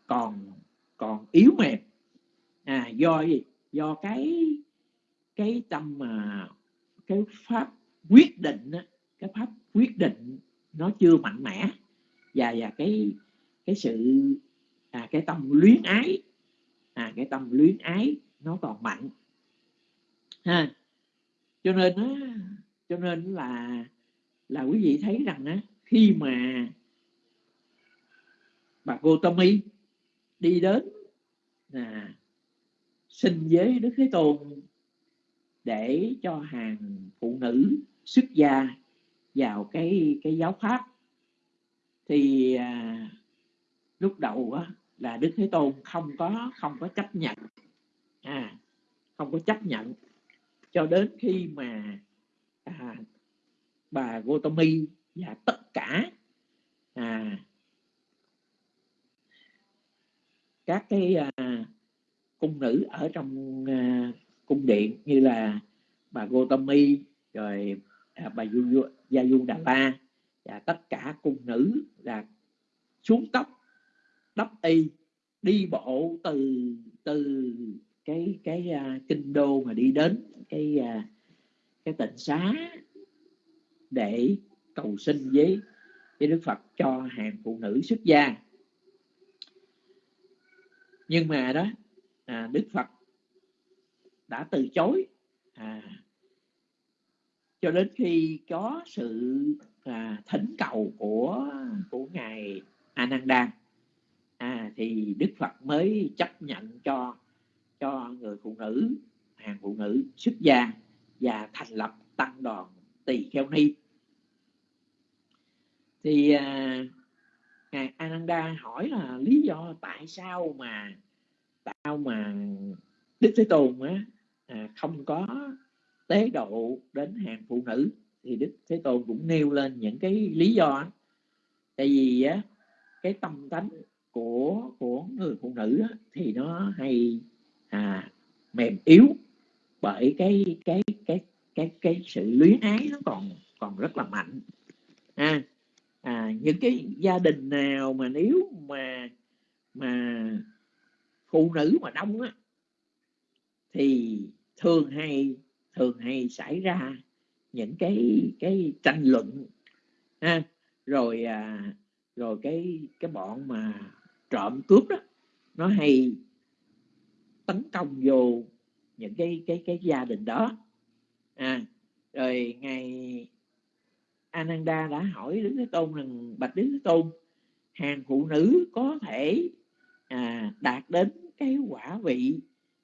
còn còn yếu mềm. À do gì? Do cái cái tâm mà cái pháp quyết định á, cái pháp quyết định nó chưa mạnh mẽ. Và và cái cái sự à, cái tâm luyến ái à, cái tâm luyến ái nó còn mạnh. Ha cho nên á, cho nên là là quý vị thấy rằng á, khi mà bà cô Gotami đi đến à, xin với Đức Thế Tôn để cho hàng phụ nữ xuất gia vào cái cái giáo pháp. Thì à, lúc đầu á, là Đức Thế Tôn không có không có chấp nhận. À không có chấp nhận. Cho đến khi mà à, bà Gotami và tất cả à, các cái à, cung nữ ở trong uh, cung điện như là bà Gotami rồi à, bà Gia Du Đà La và tất cả cung nữ là xuống tóc đắp y đi bộ từ từ cái cái uh, kinh đô mà đi đến cái uh, cái tịnh xá để cầu xin với với Đức Phật cho hàng phụ nữ xuất gia. Nhưng mà đó à, Đức Phật đã từ chối. À, cho đến khi có sự à, thỉnh cầu của của ngài Ananda à, thì Đức Phật mới chấp nhận cho cho người phụ nữ hàng phụ nữ xuất gia và thành lập tăng đoàn tỳ kheo ni. Thì à, ngài Ananda hỏi là lý do tại sao mà tao mà Đức Thế Tôn á, à, không có tế độ đến hàng phụ nữ thì Đức Thế Tôn cũng nêu lên những cái lý do tại vì á, cái tâm tánh của của người phụ nữ á, thì nó hay à, mềm yếu bởi cái cái cái cái cái sự luyến ái nó còn còn rất là mạnh. À, à những cái gia đình nào mà nếu mà mà phụ nữ mà đông á thì thường hay thường hay xảy ra những cái cái tranh luận ha. Rồi à, rồi cái cái bọn mà trộm cướp đó nó hay tấn công vô những cái cái cái gia đình đó. À rồi ngày Ananda đã hỏi Đức Thế Tôn rằng bạch Đức Thế Tôn hàng phụ nữ có thể à, đạt đến cái quả vị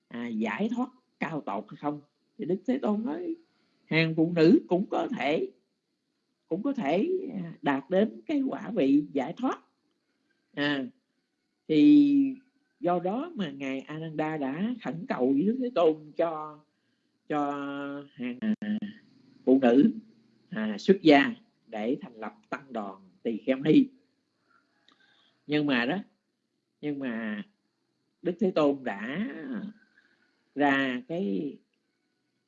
à, giải thoát cao tột hay không? Thì Đức Thế Tôn nói hàng phụ nữ cũng có thể cũng có thể à, đạt đến cái quả vị giải thoát. À, thì do đó mà ngài Ananda đã khẩn cầu với Đức Thế Tôn cho cho hàng à, phụ nữ à, xuất gia để thành lập tăng đoàn tỳ kheo ni. Nhưng mà đó nhưng mà Đức Thế Tôn đã ra cái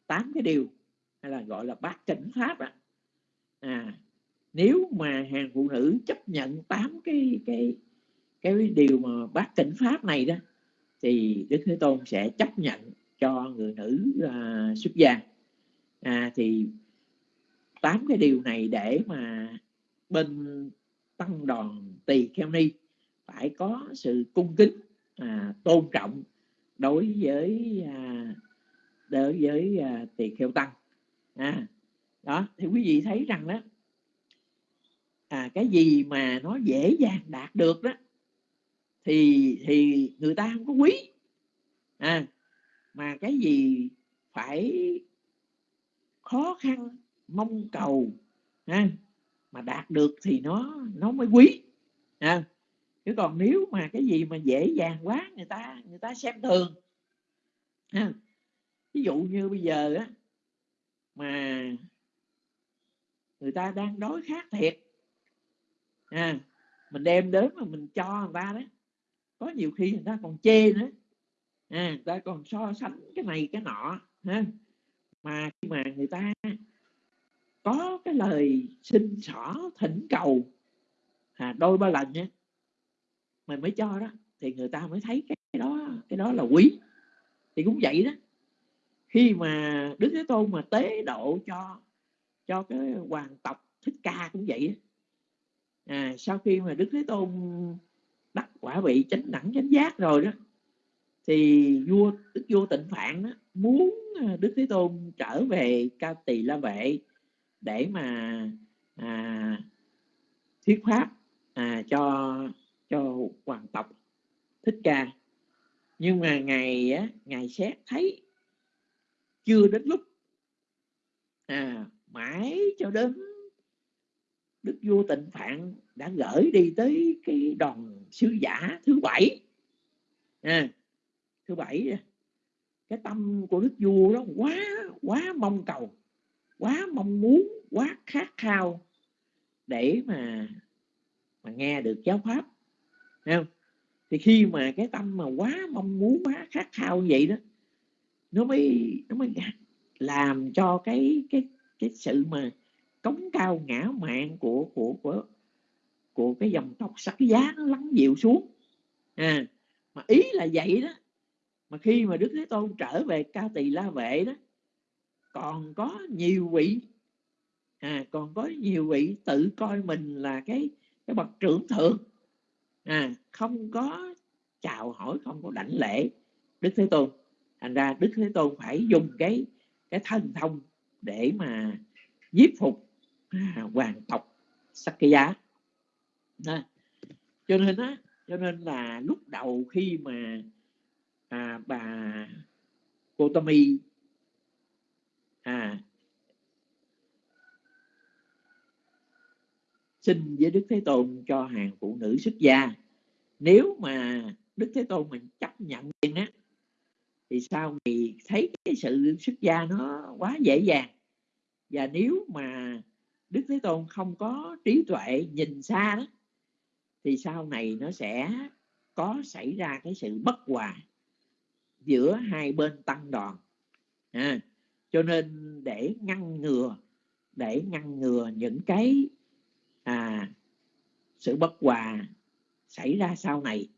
tám cái điều hay là gọi là bát chánh pháp à. à nếu mà hàng phụ nữ chấp nhận tám cái cái cái điều mà bát chánh pháp này đó thì Đức Thế Tôn sẽ chấp nhận cho người nữ à, xuất gia à, thì tám cái điều này để mà bên tăng đoàn tỳ kheo ni phải có sự cung kính à, tôn trọng đối với à, đối với à, tỳ kheo tăng à, đó thì quý vị thấy rằng đó à, cái gì mà nó dễ dàng đạt được đó thì thì người ta không có quý à, mà cái gì phải khó khăn mong cầu ha, mà đạt được thì nó nó mới quý ha chứ còn nếu mà cái gì mà dễ dàng quá người ta người ta xem thường. Ha. ví dụ như bây giờ á mà người ta đang đói khát thiệt. À, mình đem đến mà mình cho người ta đó có nhiều khi người ta còn chê nữa. À, người ta còn so sánh cái này cái nọ ha. Mà khi mà người ta có cái lời xin xỏ thỉnh cầu à, đôi ba lần nhé mình mới cho đó thì người ta mới thấy cái đó cái đó là quý. Thì cũng vậy đó. Khi mà đức thế tôn mà tế độ cho cho cái hoàng tộc thích ca cũng vậy à, sau khi mà đức thế tôn đắc quả vị chánh đẳng chánh giác rồi đó thì vua đức vua tịnh phạn đó, muốn à, đức thế tôn trở về ca tỳ la vệ để mà à, thuyết pháp à, cho cho hoàng tộc thích ca. Nhưng mà ngày á, ngày xét thấy chưa đến lúc à, mãi cho đến đức vua tịnh phạn đã gửi đi tới cái đoàn sứ giả thứ bảy. À, thứ bảy cái tâm của đức vua đó quá quá mong cầu quá mong muốn quá khát khao để mà mà nghe được giáo pháp. Thấy không? thì khi mà cái tâm mà quá mong muốn, quá khát khao như vậy đó, nó mới nó mới làm cho cái cái cái sự mà cống cao ngã mạng của của của của cái dòng tộc sắc giá nó lắng dịu xuống. À mà ý là vậy đó. Mà khi mà đức thế tôn trở về ca tỳ la vệ đó, còn có nhiều vị à còn có nhiều vị tự coi mình là cái cái bậc trưởng thượng à không có chào hỏi không có đảnh lễ đức thế tôn. Thành ra đức thế tôn phải dùng cái cái thần thông để mà giết phục à, hoàng tộc Sakya. À, cho nên á cho nên là lúc đầu khi mà à, bà Gotami à xin với Đức Thế Tôn cho hàng phụ nữ xuất gia. Nếu mà Đức Thế Tôn mình chấp nhận á thì sau thì thấy cái sự xuất gia nó quá dễ dàng? Và nếu mà Đức Thế Tôn không có trí tuệ nhìn xa đó thì sau này nó sẽ có xảy ra cái sự bất hòa giữa hai bên tăng đoàn. À, cho nên để ngăn ngừa để ngăn ngừa những cái à, sự bất hòa xảy ra sau này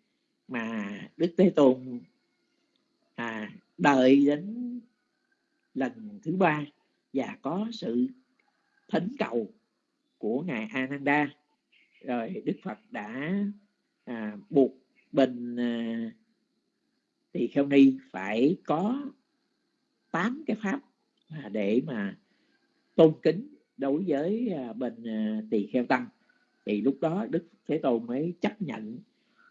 mà đức thế tôn à, đợi đến lần thứ ba và có sự thỉnh cầu của ngài Ananda. Rồi Đức Phật đã à, buộc bình à, tỳ kheo ni phải có tám cái pháp à, để mà tôn kính đối với à, bên à, tỳ kheo tăng thì lúc đó Đức Thế Tôn mới chấp nhận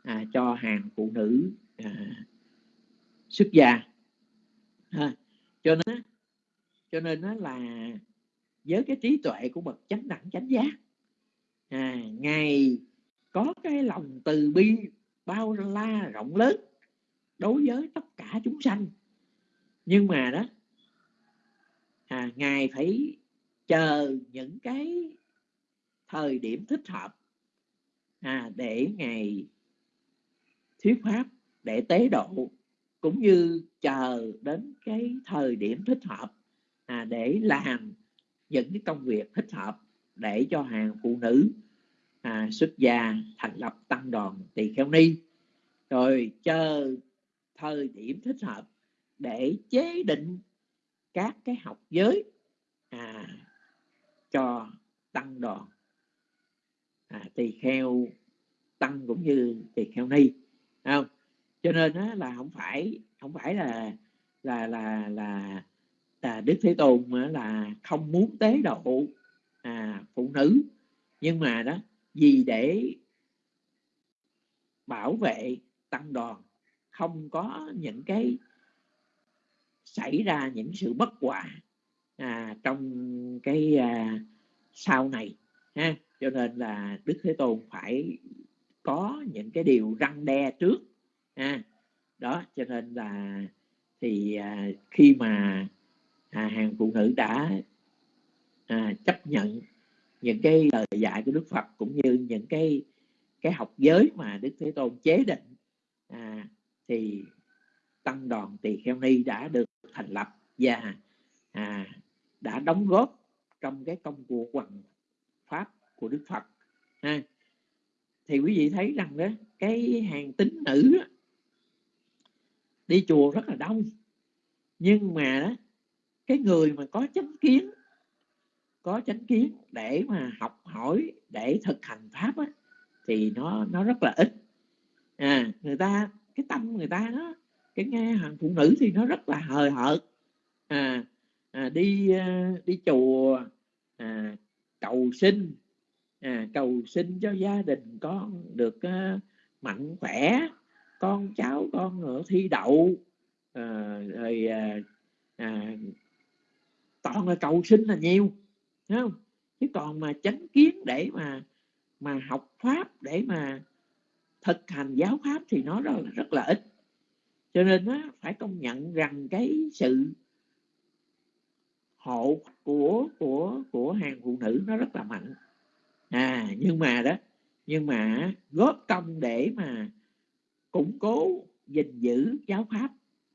à, cho hàng phụ nữ à, xuất gia ha. cho nên cho nên nó là với cái trí tuệ của bậc chánh đẳng chánh giác à, ngài có cái lòng từ bi bao la rộng lớn đối với tất cả chúng sanh nhưng mà đó à, ngài phải chờ những cái thời điểm thích hợp à, để ngài thuyết pháp để tế độ cũng như chờ đến cái thời điểm thích hợp à, để làm những cái công việc thích hợp để cho hàng phụ nữ à, xuất gia thành lập tăng đoàn tỳ kheo ni. Rồi chờ thời điểm thích hợp để chế định các cái học giới à, cho tăng đoàn. À, tỳ kheo tăng cũng như tỳ kheo ni không? Cho nên đó là không phải không phải là là là là, là đức thế tôn là không muốn tế độ à, phụ nữ. Nhưng mà đó vì để bảo vệ tăng đoàn không có những cái xảy ra những sự bất hòa trong cái à, sau này ha? Cho nên là đức thế tôn phải có những cái điều răng đe trước ha? Đó cho nên là thì à, khi mà à, hàng phụ nữ đã à, chấp nhận những cái lời dạy của đức phật cũng như những cái cái học giới mà đức thế tôn chế định à, thì tăng đoàn tỳ kheo ni đã được thành lập và à, đã đóng góp trong cái công cuộc hoằng pháp của đức phật. Ha. Thì quý vị thấy rằng đó cái hàng tín nữ đó, đi chùa rất là đông. Nhưng mà đó cái người mà có chánh kiến có chánh kiến để mà học hỏi để thực hành pháp á, thì nó nó rất là ít. À người ta cái tâm người ta đó cái nghe hàng phụ nữ thì nó rất là hời hợt. À, à đi à, đi chùa à, cầu xin. À, cầu xin cho gia đình con được à, mạnh khỏe con cháu con ở thi đậu. À, rồi à, à, toàn là cầu xin là nhiều Thấy không? Chứ còn mà chánh kiến để mà mà học pháp để mà thực hành giáo pháp thì nó rất, rất là ít. Cho nên á, phải công nhận rằng cái sự hộ của của của hàng phụ nữ nó rất là mạnh. À nhưng mà đó nhưng mà góp công để mà củng cố gìn giữ giáo pháp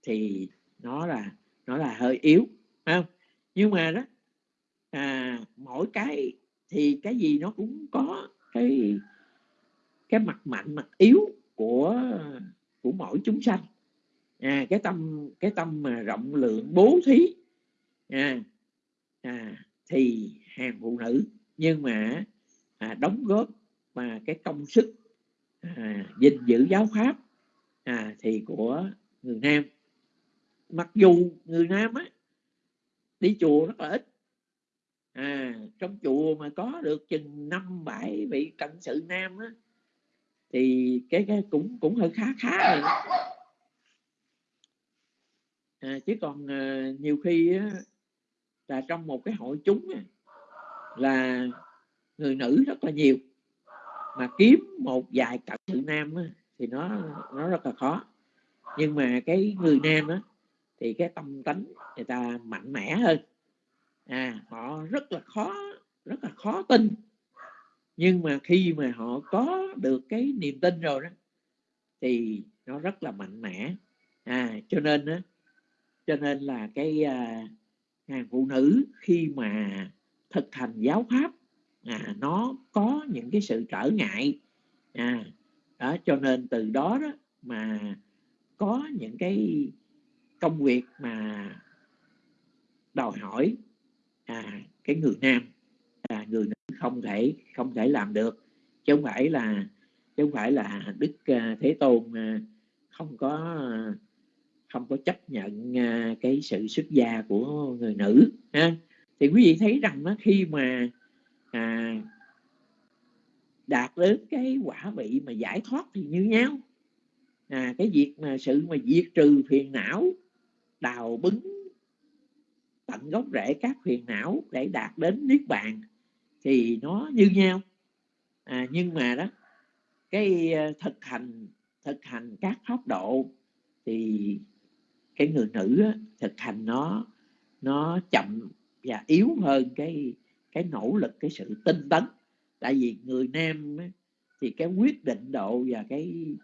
thì nó là nó là hơi yếu không? Nhưng mà đó à, mỗi cái thì cái gì nó cũng có cái cái mặt mạnh mặt yếu của của mỗi chúng sanh. À, cái tâm cái tâm mà rộng lượng bố thí à, à, thì hàng phụ nữ nhưng mà à, đóng góp mà cái công sức à, gìn giữ giáo pháp à, thì của người nam. Mặc dù người nam á đi chùa rất là ít. À trong chùa mà có được chừng năm bảy vị cận sự nam á thì cái cái cũng cũng hơi khá khá rồi à, chứ còn à, nhiều khi á, là trong một cái hội chúng là người nữ rất là nhiều. Mà kiếm một vài cặp sự nam thì nó nó rất là khó. Nhưng mà cái người nam á, thì cái tâm tánh người ta mạnh mẽ hơn. À họ rất là khó, rất là khó tin. Nhưng mà khi mà họ có được cái niềm tin rồi đó, thì nó rất là mạnh mẽ. À cho nên á, cho nên là cái à, à, hàng phụ nữ khi mà thực hành giáo pháp à, nó có những cái sự trở ngại. À đó cho nên từ đó đó mà có những cái công việc mà đòi hỏi à, cái người nam à, người nữ không thể không thể làm được. Chứ không phải là chứ không phải là đức à, thế tôn à, không có à, không có chấp nhận à, cái sự xuất gia của người nữ ha. Thì quý vị thấy rằng đó, khi mà à, đạt đến cái quả vị mà giải thoát thì như nhau. À, cái việc mà sự mà diệt trừ phiền não đào bứng tận gốc rễ các phiền não để đạt đến niết bàn thì nó như nhau. À, nhưng mà đó cái à, thực hành thực hành các pháp độ thì cái người nữ á, thực hành nó nó chậm và yếu hơn cái cái nỗ lực cái sự tinh tấn. Tại vì người nam á, thì cái quyết định độ và cái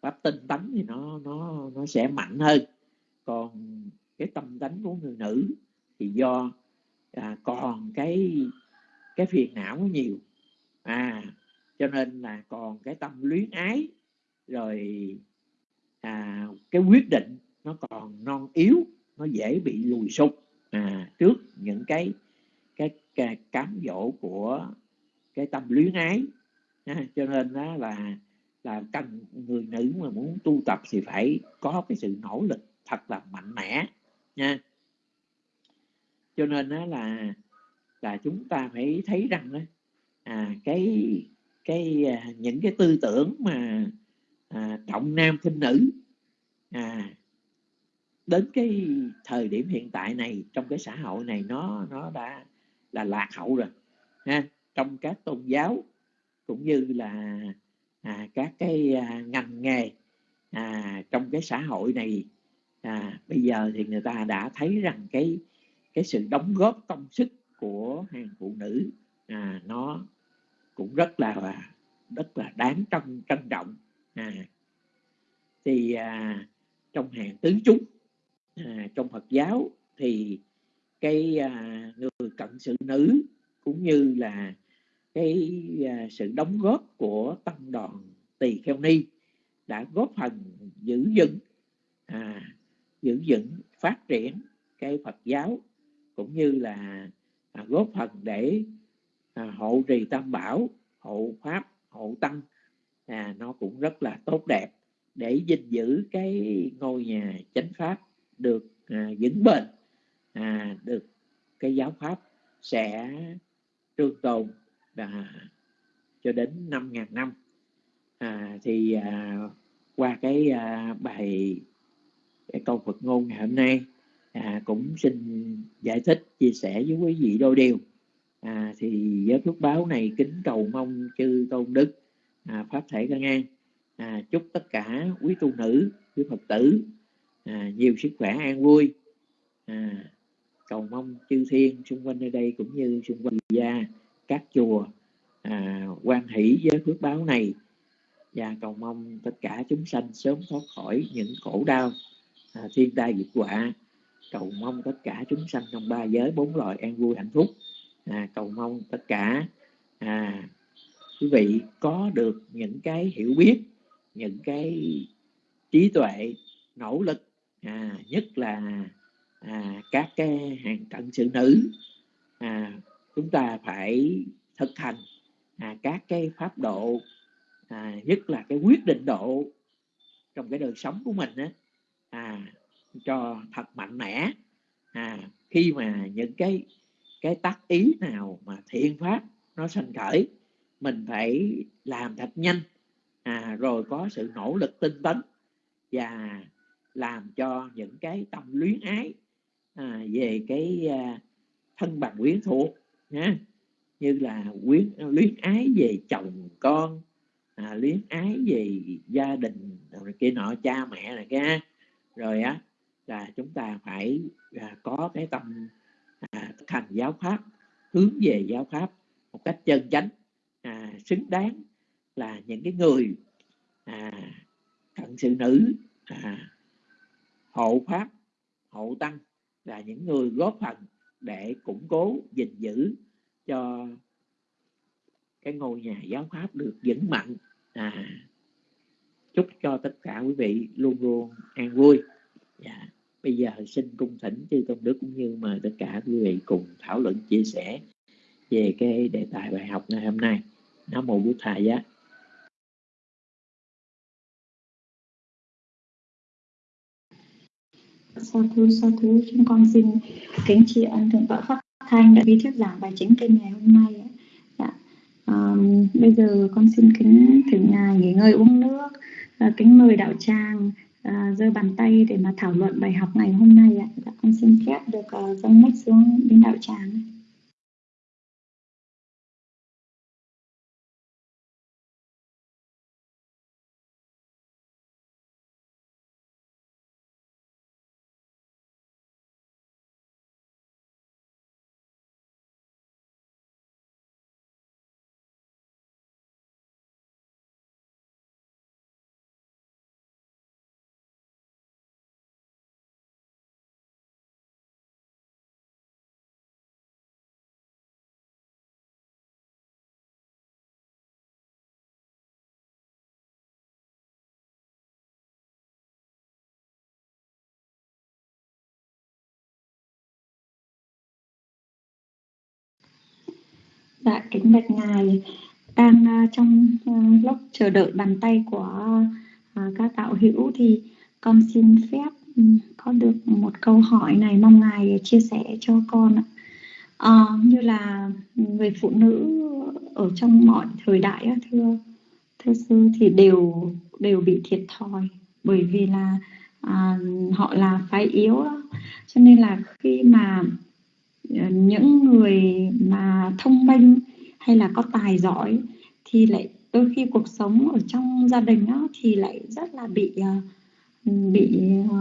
pháp tinh tấn thì nó nó nó sẽ mạnh hơn. Còn cái tâm tánh của người nữ thì do à, còn cái cái phiền não nhiều. À cho nên là còn cái tâm luyến ái rồi à, cái quyết định nó còn non yếu nó dễ bị lùi sụp. À, trước những cái cái, cái cám dỗ của cái tâm luyến ái à, cho nên đó là là cần người nữ mà muốn tu tập thì phải có cái sự nỗ lực thật là mạnh mẽ nha. Cho nên đó là là chúng ta phải thấy rằng đó, à, cái cái à, những cái tư tưởng mà à, trọng nam khinh nữ à, đến cái thời điểm hiện tại này trong cái xã hội này nó nó đã là lạc hậu rồi ha. Trong các tôn giáo cũng như là à, các cái à, ngành nghề à, trong cái xã hội này à, bây giờ thì người ta đã thấy rằng cái cái sự đóng góp công sức của hàng phụ nữ à, nó cũng rất là à, rất là đáng trân trân trọng à, thì à, trong hàng tứ chúng à, trong Phật giáo thì cái à, người cận sự nữ cũng như là cái à, sự đóng góp của tăng đoàn tỳ kheo ni đã góp phần giữ vững à, giữ vững phát triển cái Phật giáo cũng như là à, góp phần để à, hộ trì tam bảo hộ pháp hộ tăng. À, nó cũng rất là tốt đẹp để gìn giữ cái ngôi nhà chánh pháp được à, vững bền à, được cái giáo pháp sẽ trường tồn và cho đến 5.000 năm. À, thì à, qua cái à, bài cái câu Phật ngôn ngày hôm nay à, cũng xin giải thích chia sẻ với quý vị đôi điều. À, thì với phước báo này kính cầu mong chư tôn đức à, pháp thể căn an à, chúc tất cả quý tu nữ quý phật tử à, nhiều sức khỏe an vui. À, cầu mong chư thiên xung quanh nơi đây cũng như xung quanh gia các chùa à, quan hỷ với phước báo này. Và cầu mong tất cả chúng sanh sớm thoát khỏi những khổ đau à, thiên tai dịch họa. Cầu mong tất cả chúng sanh trong ba giới bốn loại an vui hạnh phúc. À, cầu mong tất cả à, quý vị có được những cái hiểu biết những cái trí tuệ nỗ lực à, nhất là à, các cái hàng cận sự nữ. À, chúng ta phải thực hành à, các cái pháp độ à, nhất là cái quyết định độ trong cái đời sống của mình á, à, cho thật mạnh mẽ. À, khi mà những cái cái tác ý nào mà thiện pháp nó sanh khởi mình phải làm thật nhanh à, rồi có sự nỗ lực tinh tấn và làm cho những cái tâm luyến ái à, về cái à, thân bằng quyến thuộc nha như là quyến luyến ái về chồng con à, luyến ái về gia đình rồi kia nọ cha mẹ này kia. Rồi á là chúng ta phải à, có cái tâm à, thành giáo pháp hướng về giáo pháp một cách chân chánh à, xứng đáng là những cái người à, cận sự nữ à, hộ pháp hộ tăng là những người góp phần để củng cố gìn giữ cho cái ngôi nhà giáo pháp được vững mạnh. À, chúc cho tất cả quý vị luôn luôn an vui. Dạ. bây giờ xin cung thỉnh chư tôn đức cũng như mời tất cả quý vị cùng thảo luận chia sẻ về cái đề tài bài học ngày hôm nay. Nam mô bút thầy á sa thú sa thú chúng con xin kính tri ân thượng tọa pháp thanh đã đi thuyết giảng bài chính kênh ngày hôm nay dạ. um, bây giờ con xin kính thỉnh ngài nghỉ ngơi uống nước à, kính mời đạo tràng uh, giơ bàn tay để mà thảo luận bài học ngày hôm nay ạ. Dạ, con xin phép được uh, dâng mic xuống đến đạo tràng. Kính bạch ngài đang uh, trong uh, lúc chờ đợi bàn tay của uh, các đạo hữu thì con xin phép um, có được một câu hỏi này mong ngài chia sẻ cho con ạ. Uh, như là người phụ nữ ở trong mọi thời đại thưa thưa sư thì đều đều bị thiệt thòi bởi vì là à, họ là phái yếu đó. cho nên là khi mà những người mà thông minh hay là có tài giỏi thì lại đôi khi cuộc sống ở trong gia đình đó thì lại rất là bị à, bị à,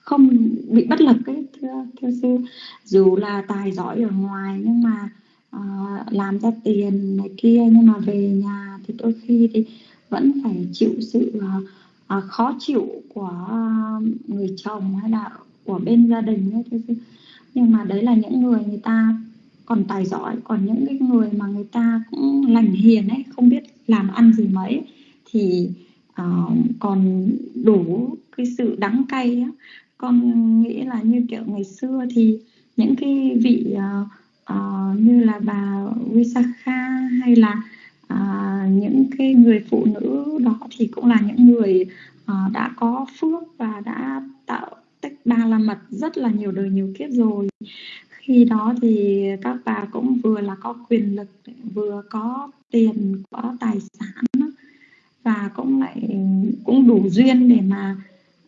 không bị bất lực ấy thưa thưa sư. Dù là tài giỏi ở ngoài nhưng mà uh, làm ra tiền này kia nhưng mà về nhà thì đôi khi thì vẫn phải chịu sự uh, uh, khó chịu của uh, người chồng hay là của bên gia đình ấy thưa sư. Nhưng mà đấy là những người người ta còn tài giỏi còn những cái người mà người ta cũng lành hiền ấy không biết làm ăn gì mấy thì uh, còn đủ cái sự đắng cay á. Con nghĩ là như kiểu ngày xưa thì những cái vị uh, uh, như là bà Visakha hay là uh, những cái người phụ nữ đó thì cũng là những người uh, đã có phước và đã tạo tích ba la mật rất là nhiều đời nhiều kiếp rồi khi đó thì các bà cũng vừa là có quyền lực vừa có tiền có tài sản và cũng lại cũng đủ duyên để mà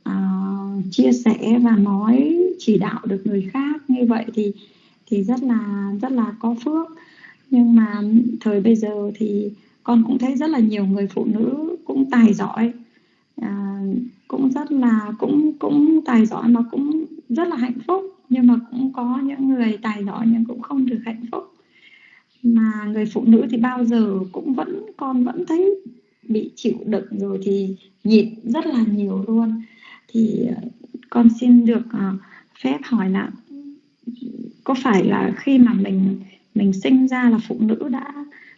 uh, chia sẻ và nói chỉ đạo được người khác. Như vậy thì thì rất là rất là có phước. Nhưng mà thời bây giờ thì con cũng thấy rất là nhiều người phụ nữ cũng tài giỏi. À, cũng rất là cũng cũng tài giỏi mà cũng rất là hạnh phúc nhưng mà cũng có những người tài giỏi nhưng cũng không được hạnh phúc. Mà người phụ nữ thì bao giờ cũng vẫn con vẫn thấy bị chịu đựng rồi thì nhịn rất là nhiều luôn. Thì ờ, con xin được ờ, phép hỏi là có phải là khi mà mình mình sinh ra là phụ nữ đã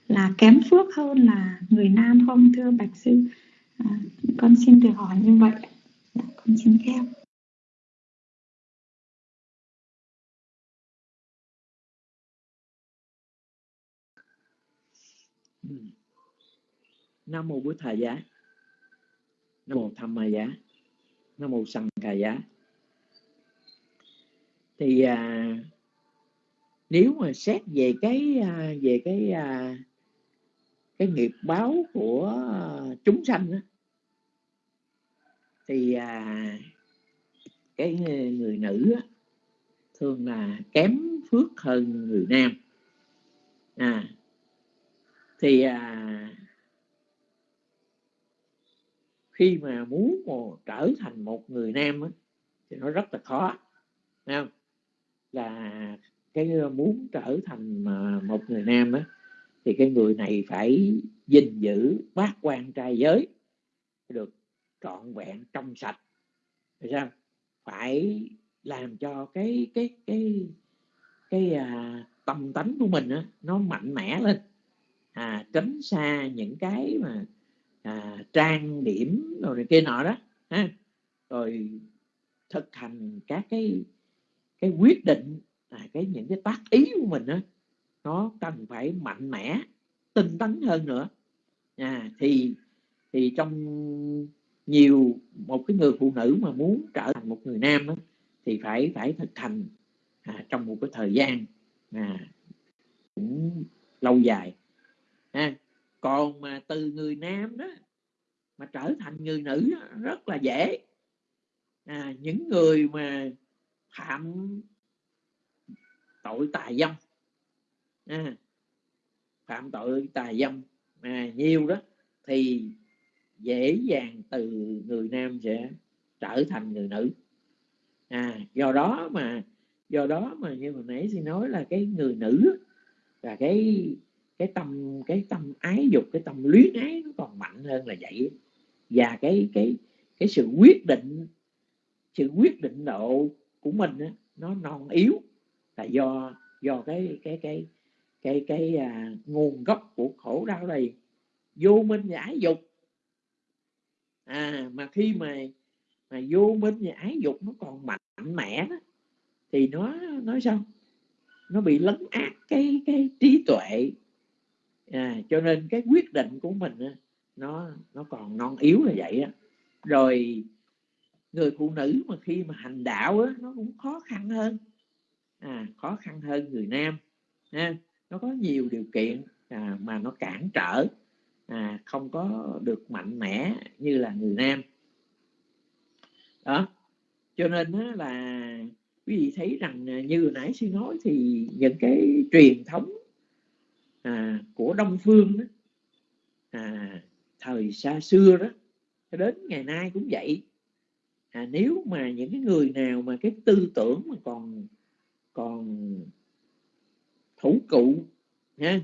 là kém phước hơn là người nam không thưa bạch sư? À, con xin được hỏi như vậy. Dạ, con xin phép. Nam mô bố thầy giá. Nam mô tham ma giá. Nam mô sanh ca giá. Thì à, nếu mà xét về cái à, về cái à, cái nghiệp báo của chúng sanh á, thì à, cái người nữ á, thường là kém phước hơn người nam. À thì à, khi mà muốn mà trở thành một người nam á, thì nó rất là khó không? là cái ờ, muốn trở thành ờ, một người nam á, thì cái người này phải gìn giữ bát quan trai giới được trọn vẹn trong sạch phải sao phải làm cho cái cái cái cái à, tâm tánh của mình á, nó mạnh mẽ lên à, tránh xa những cái mà à, trang điểm rồi này kia nọ đó ha rồi thực hành các cái cái quyết định à, cái những cái tác ý của mình đó, nó cần phải mạnh mẽ tinh tấn hơn nữa à, thì thì trong nhiều một cái người phụ nữ mà muốn trở thành một người nam đó, thì phải phải thực hành à, trong một cái thời gian à, cũng lâu dài ha còn mà từ người nam đó mà trở thành người nữ đó, rất là dễ. À, những người mà phạm tội tà dâm à, phạm tội tà dâm à, nhiều đó thì dễ dàng từ người nam sẽ trở thành người nữ. À do đó mà do đó mà như hồi nãy xin nói là cái người nữ là cái cái tâm cái tâm ái dục cái tâm luyến ái nó còn mạnh hơn là vậy. Và cái cái cái sự quyết định sự quyết định độ của mình á, nó non yếu là do do cái cái cái cái cái à, nguồn gốc của khổ đau này. Vô minh và ái dục. À mà khi mà mà vô minh và ái dục nó còn mạnh mẽ đó, thì nó nói sao? Nó bị lấn át cái cái trí tuệ à, cho nên cái quyết định của mình á, nó nó còn non yếu là vậy á. Rồi người phụ nữ mà khi mà hành đạo á, nó cũng khó khăn hơn. À, khó khăn hơn người nam ha. nó có nhiều điều kiện à, mà nó cản trở à, không có được mạnh mẽ như là người nam. Đó cho nên á, là quý vị thấy rằng à, như nãy sư nói thì những cái truyền thống à, của đông phương đó, à, thời xa xưa đó đến ngày nay cũng vậy. À, nếu mà những cái người nào mà cái tư tưởng mà còn còn thủ cụ ha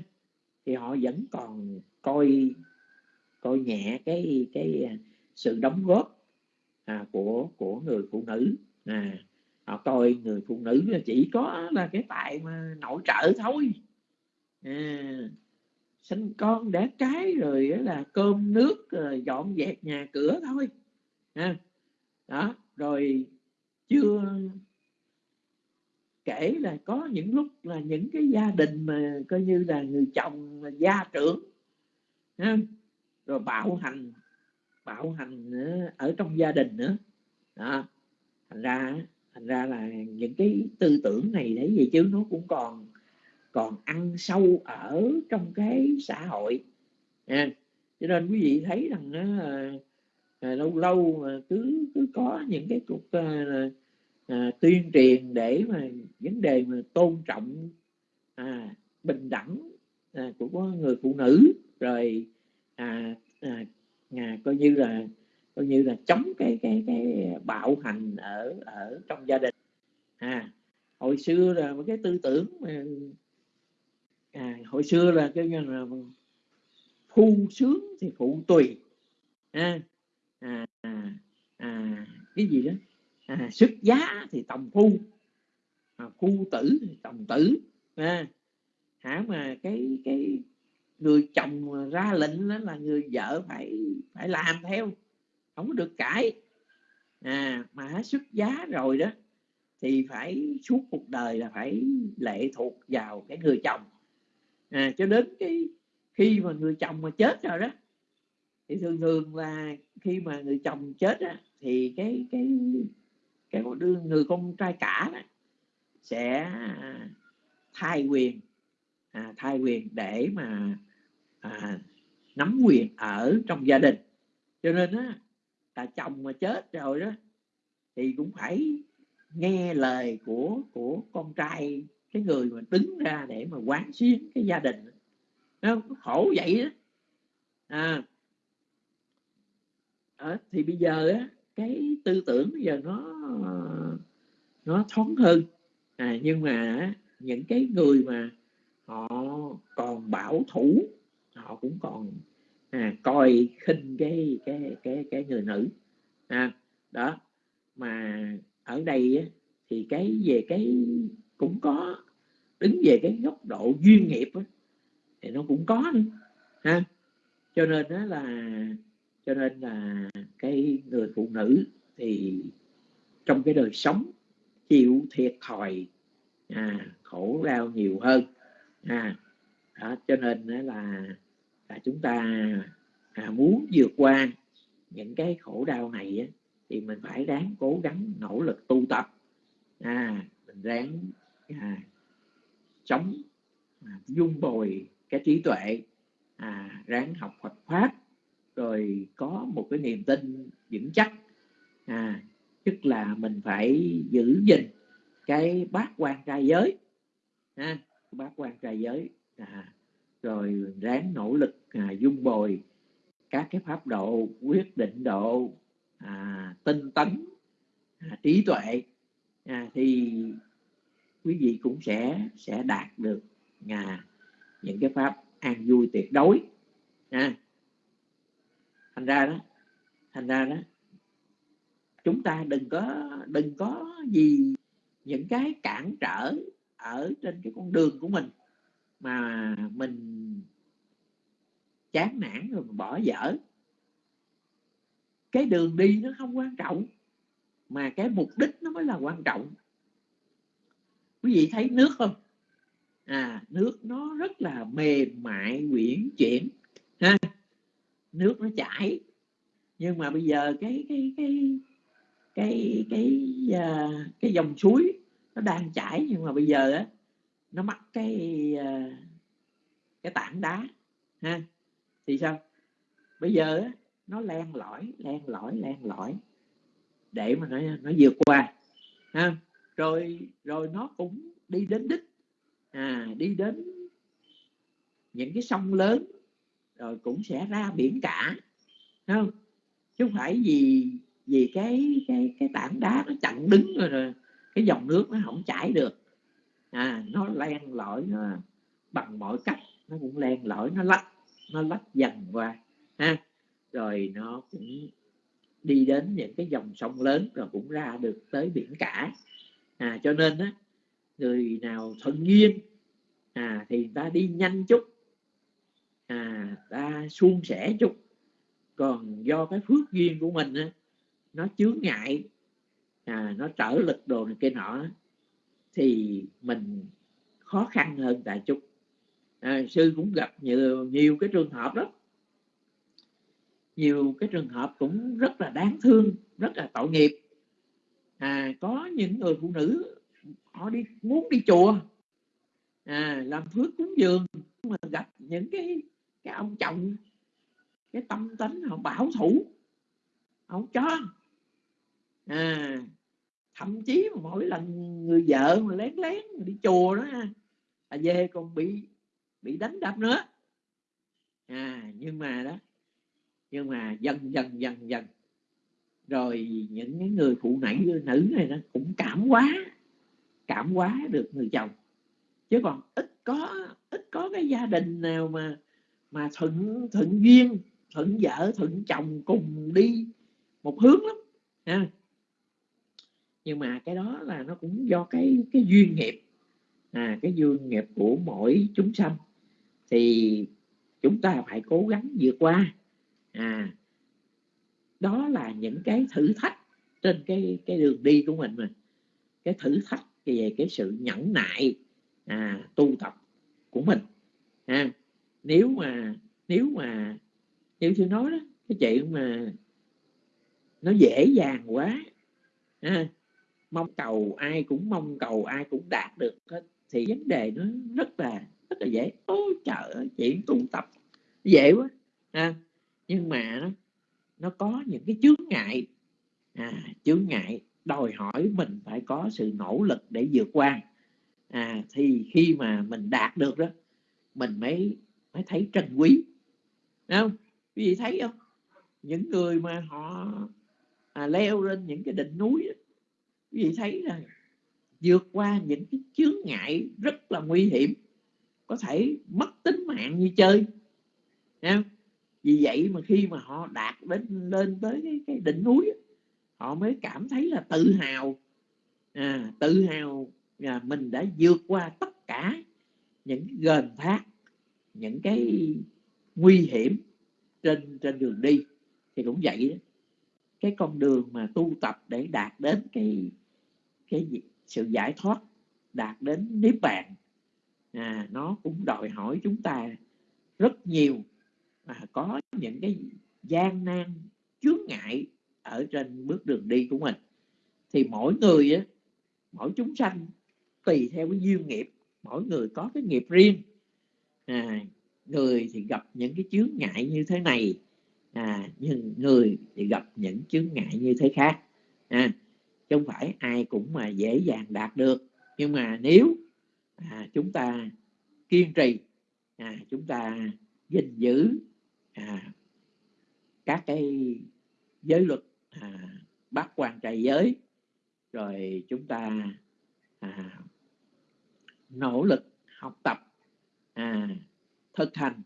thì họ vẫn còn coi coi nhẹ cái cái à, sự đóng góp à, của của người phụ nữ. À, họ coi người phụ nữ là chỉ có là cái tài mà nội trợ thôi à, sinh con đẻ cái rồi là cơm nước rồi dọn dẹp nhà cửa thôi à, đó rồi chưa kể là có những lúc là những cái gia đình mà coi như là người chồng là gia trưởng à, rồi bạo hành bạo hành à, ở trong gia đình nữa đó. thành ra thành ra là những cái tư tưởng này đấy gì chứ nó cũng còn còn ăn sâu ở trong cái xã hội. À, cho nên quý vị thấy rằng à, à, lâu lâu mà cứ cứ có những cái cuộc à, à, tuyên truyền để mà vấn đề mà tôn trọng à, bình đẳng à, của người phụ nữ. Rồi à, à, à, coi như là coi như là chống cái cái cái bạo hành ở ở trong gia đình. À hồi xưa là một cái tư tưởng mà à, hồi xưa là cái như là phu sướng thì phụ tùy. À, à, à, à, cái gì đó? À, xuất giá thì tòng phu. À, phu tử thì tòng tử. À, hả mà cái cái người chồng ra lệnh đó là người vợ phải phải làm theo. Không có được cãi. À mà xuất giá rồi đó thì phải suốt cuộc đời là phải lệ thuộc vào cái người chồng à, cho đến cái khi mà người chồng mà chết rồi đó thì thường thường là khi mà người chồng chết á, thì cái cái cái đứa người con trai cả đó sẽ à, thay quyền à, thay quyền để mà à, nắm quyền ở trong gia đình. Cho nên á là chồng mà chết rồi đó thì cũng phải nghe lời của của con trai cái người mà đứng ra để mà quán xuyến cái gia đình nó khổ vậy đó à. À, thì bây giờ á cái tư tưởng bây giờ nó nó thoáng hơn. À, nhưng mà những cái người mà họ còn bảo thủ họ cũng còn à, coi khinh cái cái cái cái người nữ. À, đó. Mà ở đây á, thì cái về cái cũng có. Đứng về cái góc độ duyên nghiệp đó, thì nó cũng có nữa ha. Cho nên đó là cho nên là cái người phụ nữ thì trong cái đời sống chịu thiệt thòi à, khổ đau nhiều hơn à, đó, cho nên đó là, là chúng ta à, muốn vượt qua những cái khổ đau này á, thì mình phải ráng cố gắng nỗ lực tu tập à, mình ráng à, chống à, dung bồi cái trí tuệ à, ráng học Phật pháp rồi có một cái niềm tin vững chắc. À, tức là mình phải giữ gìn cái bát quan trai giới ha, bát quan trai giới. À, rồi ráng nỗ lực à, dung bồi các cái pháp độ quyết định độ à, tinh tấn à, trí tuệ. À, thì quý vị cũng sẽ sẽ đạt được à, những cái pháp an vui tuyệt đối. À, thành ra đó thành ra đó chúng ta đừng có đừng có gì những cái cản trở ở trên cái con đường của mình mà mình chán nản rồi bỏ dở. Cái đường đi nó không quan trọng mà cái mục đích nó mới là quan trọng quý vị thấy nước không? À nước nó rất là mềm mại quyển chuyển ha? Nước nó chảy. Nhưng mà bây giờ cái cái cái cái cái cái, cái dòng suối nó đang chảy nhưng mà bây giờ á nó mắc cái à, cái tảng đá ha? Thì sao? Bây giờ á nó len lỏi len lỏi len lỏi để mà nó nó vượt qua ha? Rồi rồi nó cũng đi đến đích. À đi đến những cái sông lớn rồi cũng sẽ ra biển cả. Không? Chứ không phải vì vì cái cái cái tảng đá nó chặn đứng rồi, rồi cái dòng nước nó không chảy được. À nó len lỏi nó bằng mọi cách nó cũng len lỏi nó lách nó lách dần qua. Ha? Rồi nó cũng đi đến những cái dòng sông lớn rồi cũng ra được tới biển cả à cho nên á người nào thuận duyên à thì ta đi nhanh chút à ta suôn sẻ chút. Còn do cái phước duyên của mình á nó chướng ngại à, nó trở lực đồ này kia nọ thì mình khó khăn hơn tại chút. À, sư cũng gặp nhiều nhiều cái trường hợp đó nhiều cái trường hợp cũng rất là đáng thương rất là tội nghiệp à có những người phụ nữ, họ đi, muốn đi chùa à làm phước cúng dường mà gặp những cái cái ông chồng, cái tâm tính họ bảo thủ không cho. À thậm chí mà mỗi lần người vợ mà lén lén đi chùa đó là về còn bị bị đánh đập nữa. À nhưng mà đó, nhưng mà dần dần dần dần rồi những cái người phụ nữ nữ này nó cũng cảm quá cảm quá được người chồng. Chứ còn ít có ít có cái gia đình nào mà mà thuận thuận duyên, thuận vợ, thuận chồng cùng đi một hướng lắm, ha. Nhưng mà cái đó là nó cũng do cái cái duyên nghiệp. À cái duyên nghiệp của mỗi chúng sanh. Thì chúng ta phải cố gắng vượt qua. À đó là những cái thử thách trên cái cái đường đi của mình mà cái thử thách về cái sự nhẫn nại à, tu tập của mình à, nếu mà nếu mà như tôi nói đó cái chuyện mà nó dễ dàng quá à, mong cầu ai cũng mong cầu ai cũng đạt được hết thì vấn đề nó rất là rất là dễ. Ôi trời ơi chuyện tu tập dễ quá à, nhưng mà nó, nó có những cái chướng ngại. À, chướng ngại đòi hỏi mình phải có sự nỗ lực để vượt qua. À, thì khi mà mình đạt được đó mình mới mới thấy trân quý. Đúng không? Quý vị thấy không? Những người mà họ à, leo lên những cái đỉnh núi đó, quý vị thấy là vượt qua những cái chướng ngại rất là nguy hiểm có thể mất tính mạng như chơi. Thấy không? Vì vậy mà khi mà họ đạt đến lên tới cái, cái đỉnh núi họ mới cảm thấy là tự hào. À, tự hào là mình đã vượt qua tất cả những gần thác những cái nguy hiểm trên trên đường đi. Thì cũng vậy đó cái con đường mà tu tập để đạt đến cái cái sự giải thoát đạt đến niết bàn à, nó cũng đòi hỏi chúng ta rất nhiều mà có những cái gian nan chướng ngại ở trên bước đường đi của mình. Thì mỗi người á mỗi chúng sanh tùy theo cái duyên nghiệp mỗi người có cái nghiệp riêng. À, người thì gặp những cái chướng ngại như thế này à, nhưng người thì gặp những chướng ngại như thế khác. À, chứ không phải ai cũng mà dễ dàng đạt được. Nhưng mà nếu à, chúng ta kiên trì à, chúng ta gìn giữ à, các cái giới luật à, bác quan trai giới rồi chúng ta à, nỗ lực học tập à, thực hành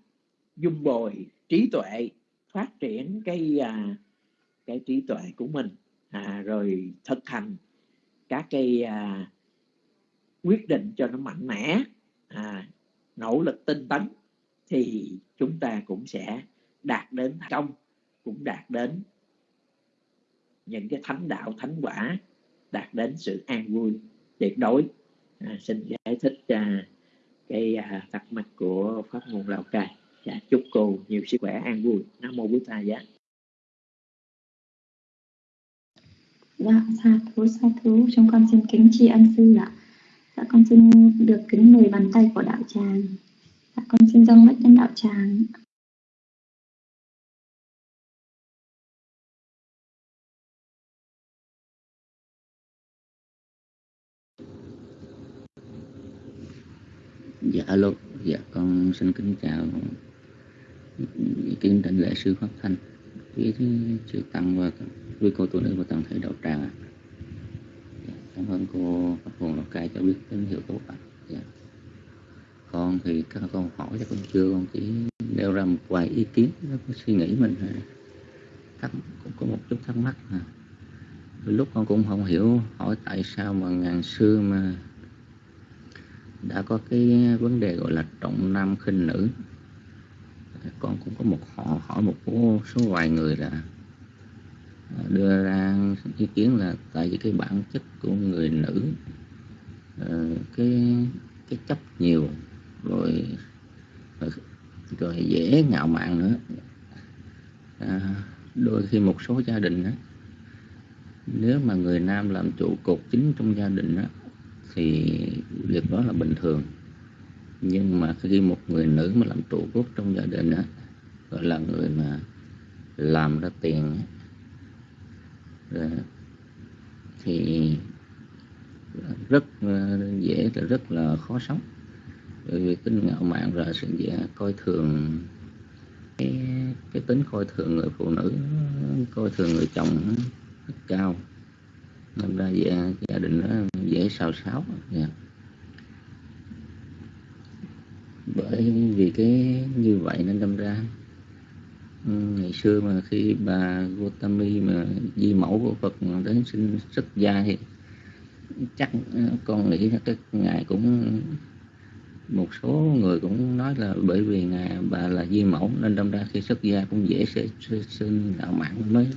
dung bồi trí tuệ phát triển cái à, cái trí tuệ của mình à, rồi thực hành các cái à, quyết định cho nó mạnh mẽ à, nỗ lực tinh tấn thì chúng ta cũng sẽ đạt đến trong cũng đạt đến những cái thánh đạo thánh quả đạt đến sự an vui tuyệt đối. À, xin giải thích à, cái à, thắc mắc của pháp nguồn lào cai. Dạ, chúc cô nhiều sức khỏe an vui. Nam mô bút ta giá dạ, dạ, dạ sa thú sa thú. Chúng con xin kính tri ân sư ạ. Dạ con xin được kính mời bàn tay của đạo tràng. Dạ con xin dâng mắt đến đạo tràng. Dạ alo, dạ con xin kính chào kính thỉnh lễ sư Pháp Thanh quý chư tăng và quý cô tu nữ và toàn thể đạo tràng. Dạ, cảm ơn cô Pháp Hồn Lào Cai cho biết tín hiệu tốt ạ. Dạ. Con thì các con hỏi cho con chưa, con chỉ nêu ra một vài ý kiến, suy nghĩ mình thắc, cũng có một chút thắc mắc. À. Lúc con cũng không hiểu hỏi tại sao mà ngàn xưa mà đã có cái vấn đề gọi là trọng nam khinh nữ. Con cũng có một họ hỏi một số vài người là à, đưa ra ý kiến là tại vì cái bản chất của người nữ ờ, cái cái chấp nhiều rồi rồi dễ ngạo mạn nữa. À, đôi khi một số gia đình đó, nếu mà người nam làm trụ cột chính trong gia đình đó, thì việc đó là bình thường. Nhưng mà khi một người nữ mà làm trụ cốt trong gia đình á gọi là người mà làm ra tiền rồi, thì rất ờ, dễ là rất là khó sống. Bởi vì tính ngạo mạn và sự dễ coi thường cái, cái tính coi thường người phụ nữ coi thường người chồng rất cao nên ra gia, gia đình nó dễ xào xáo yeah. Bởi vì cái như vậy nên đâm ra ừ, ngày xưa mà khi bà Gotami mà di mẫu của Phật đến sinh xuất gia thì chắc con nghĩ là cái ngài cũng một số người cũng nói là bởi vì ngài bà là di mẫu nên đâm ra khi xuất gia cũng dễ sẽ sinh đạo mạng mới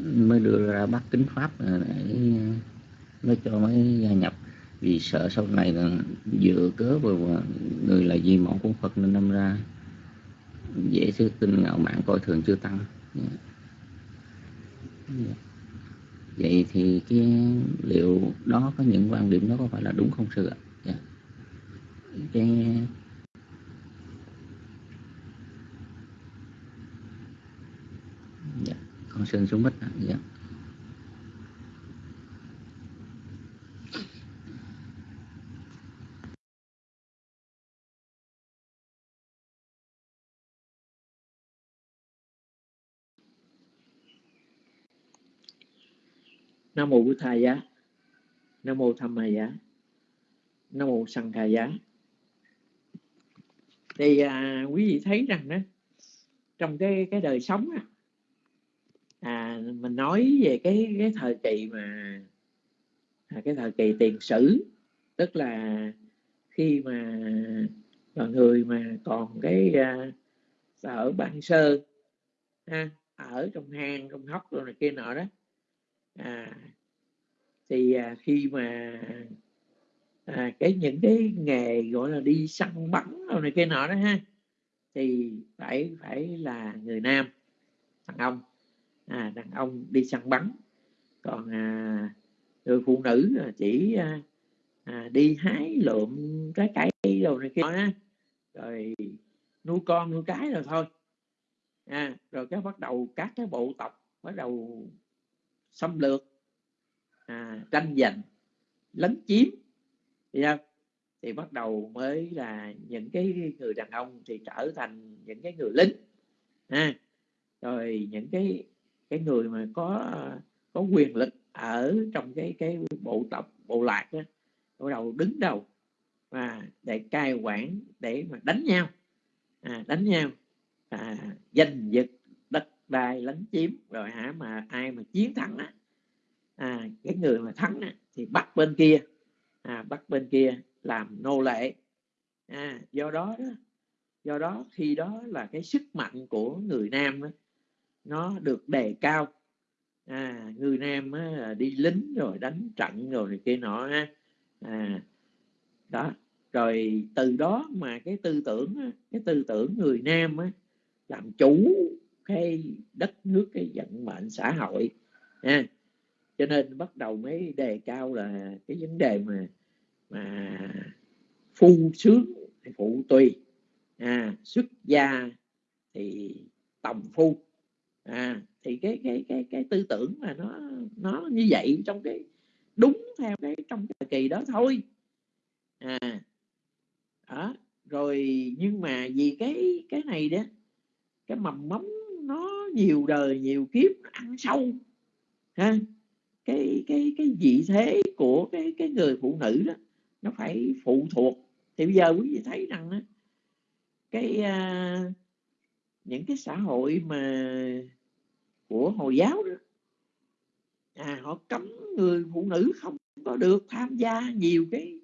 mới đưa ra bắt kính pháp để uh, nó cho mới gia nhập vì sợ sau này là dựa cớ vào người là di mẫu của Phật nên đâm ra dễ sư tin ngạo mạn, coi thường chưa tăng vậy thì cái liệu đó có những quan điểm đó có phải là đúng không sư ạ yeah. Cái yeah con xin xuống bích. Dạ. Nam mô bổn thầy giá. Nam mô tham ma giá. Nam mô sanh kha giá. Thì à, quý vị thấy rằng đó trong cái cái đời sống á, à, mình nói về cái cái thời kỳ mà à, cái thời kỳ tiền sử tức là khi mà là người mà còn cái à, ở ban sơ ha, ở trong hang trong hốc rồi này kia nọ đó. À, thì à, khi mà à, cái những cái nghề gọi là đi săn bắn rồi này kia nọ đó ha thì phải phải là người nam đàn ông à, đàn ông đi săn bắn. Còn à, người phụ nữ à, chỉ à, à, đi hái lượm trái cây rồi này kia đó, rồi nuôi con nuôi cái rồi thôi. À, rồi cái bắt đầu các cái bộ tộc bắt đầu xâm lược à, tranh giành lấn chiếm. Thì không? thì bắt đầu mới là những cái người đàn ông thì trở thành những cái người lính. À, rồi những cái cái người mà có có quyền lực ở trong cái cái bộ tộc bộ lạc đó bắt đầu đứng đầu và để cai quản để mà đánh nhau. À, đánh nhau à, giành giật đất đai lấn chiếm rồi hả mà ai mà chiến thắng á à, cái người mà thắng á, thì bắt bên kia. À, bắt bên kia làm nô lệ. À, do đó đó do đó khi đó là cái sức mạnh của người nam đó, nó được đề cao. À, người nam á, đi lính rồi đánh trận rồi này kia nọ ha à, đó. Rồi từ đó mà cái tư tưởng cái tư tưởng người nam á, làm chủ cái đất nước cái vận mệnh xã hội. À, cho nên bắt đầu mới đề cao là cái vấn đề mà mà phu sướng thì phụ tùy. À, xuất gia thì tòng phu à, thì cái cái cái cái tư tưởng mà nó nó như vậy trong cái đúng theo cái trong cái thời kỳ đó thôi. À đó rồi nhưng mà vì cái cái này đó cái mầm móng nó nhiều đời nhiều kiếp nó ăn sâu ha. Cái cái cái vị thế của cái cái người phụ nữ đó nó phải phụ thuộc. Thì bây giờ quý vị thấy rằng đó, cái uh, những cái xã hội mà của hồi giáo đó. À họ cấm người phụ nữ không có được tham gia nhiều cái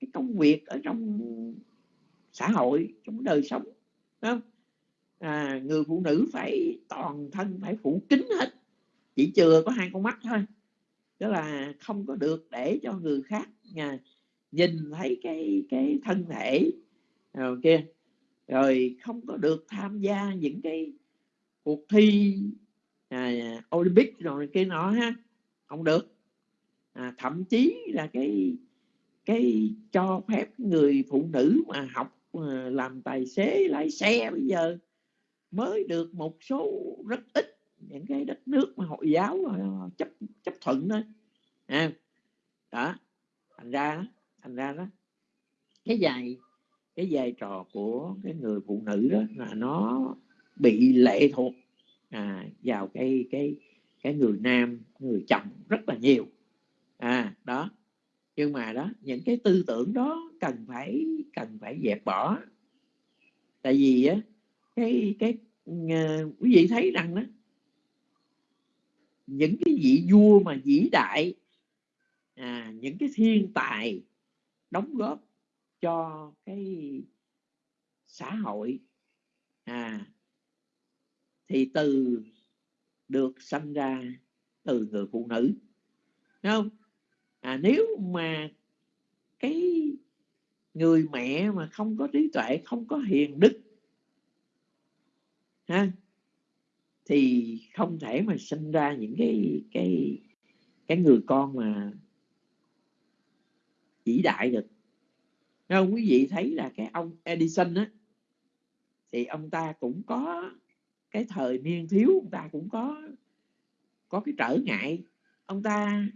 cái công việc ở trong xã hội trong đời sống không? À, người phụ nữ phải toàn thân phải phủ kín hết. Chỉ chừa có hai con mắt thôi. Đó là không có được để cho người khác à, nhìn thấy cái cái thân thể. Rồi kia rồi không có được tham gia những cái cuộc thi à, Olympic rồi kia nọ ha. Không được. À, thậm chí là cái cái cho phép người phụ nữ mà học mà làm tài xế lái xe bây giờ mới được một số rất ít những cái đất nước mà hội giáo à, chấp chấp thuận thôi. À, đó thành ra thành ra đó. Cái dài cái vai trò của cái người phụ nữ đó là nó bị lệ thuộc à, vào cái cái cái người nam người chồng rất là nhiều. À đó. Nhưng mà đó những cái tư tưởng đó cần phải cần phải dẹp bỏ. Tại vì á cái cái uh, quý vị thấy rằng đó những cái vị vua mà vĩ đại à, những cái thiên tài đóng góp cho cái xã hội. À thì từ được sanh ra từ người phụ nữ Đúng không? À, nếu mà cái người mẹ mà không có trí tuệ không có hiền đức ha thì không thể mà sinh ra những cái cái cái người con mà vĩ đại được không quý vị thấy là cái ông Edison á, thì ông ta cũng có cái thời niên thiếu, ông ta cũng có có cái trở ngại ông ta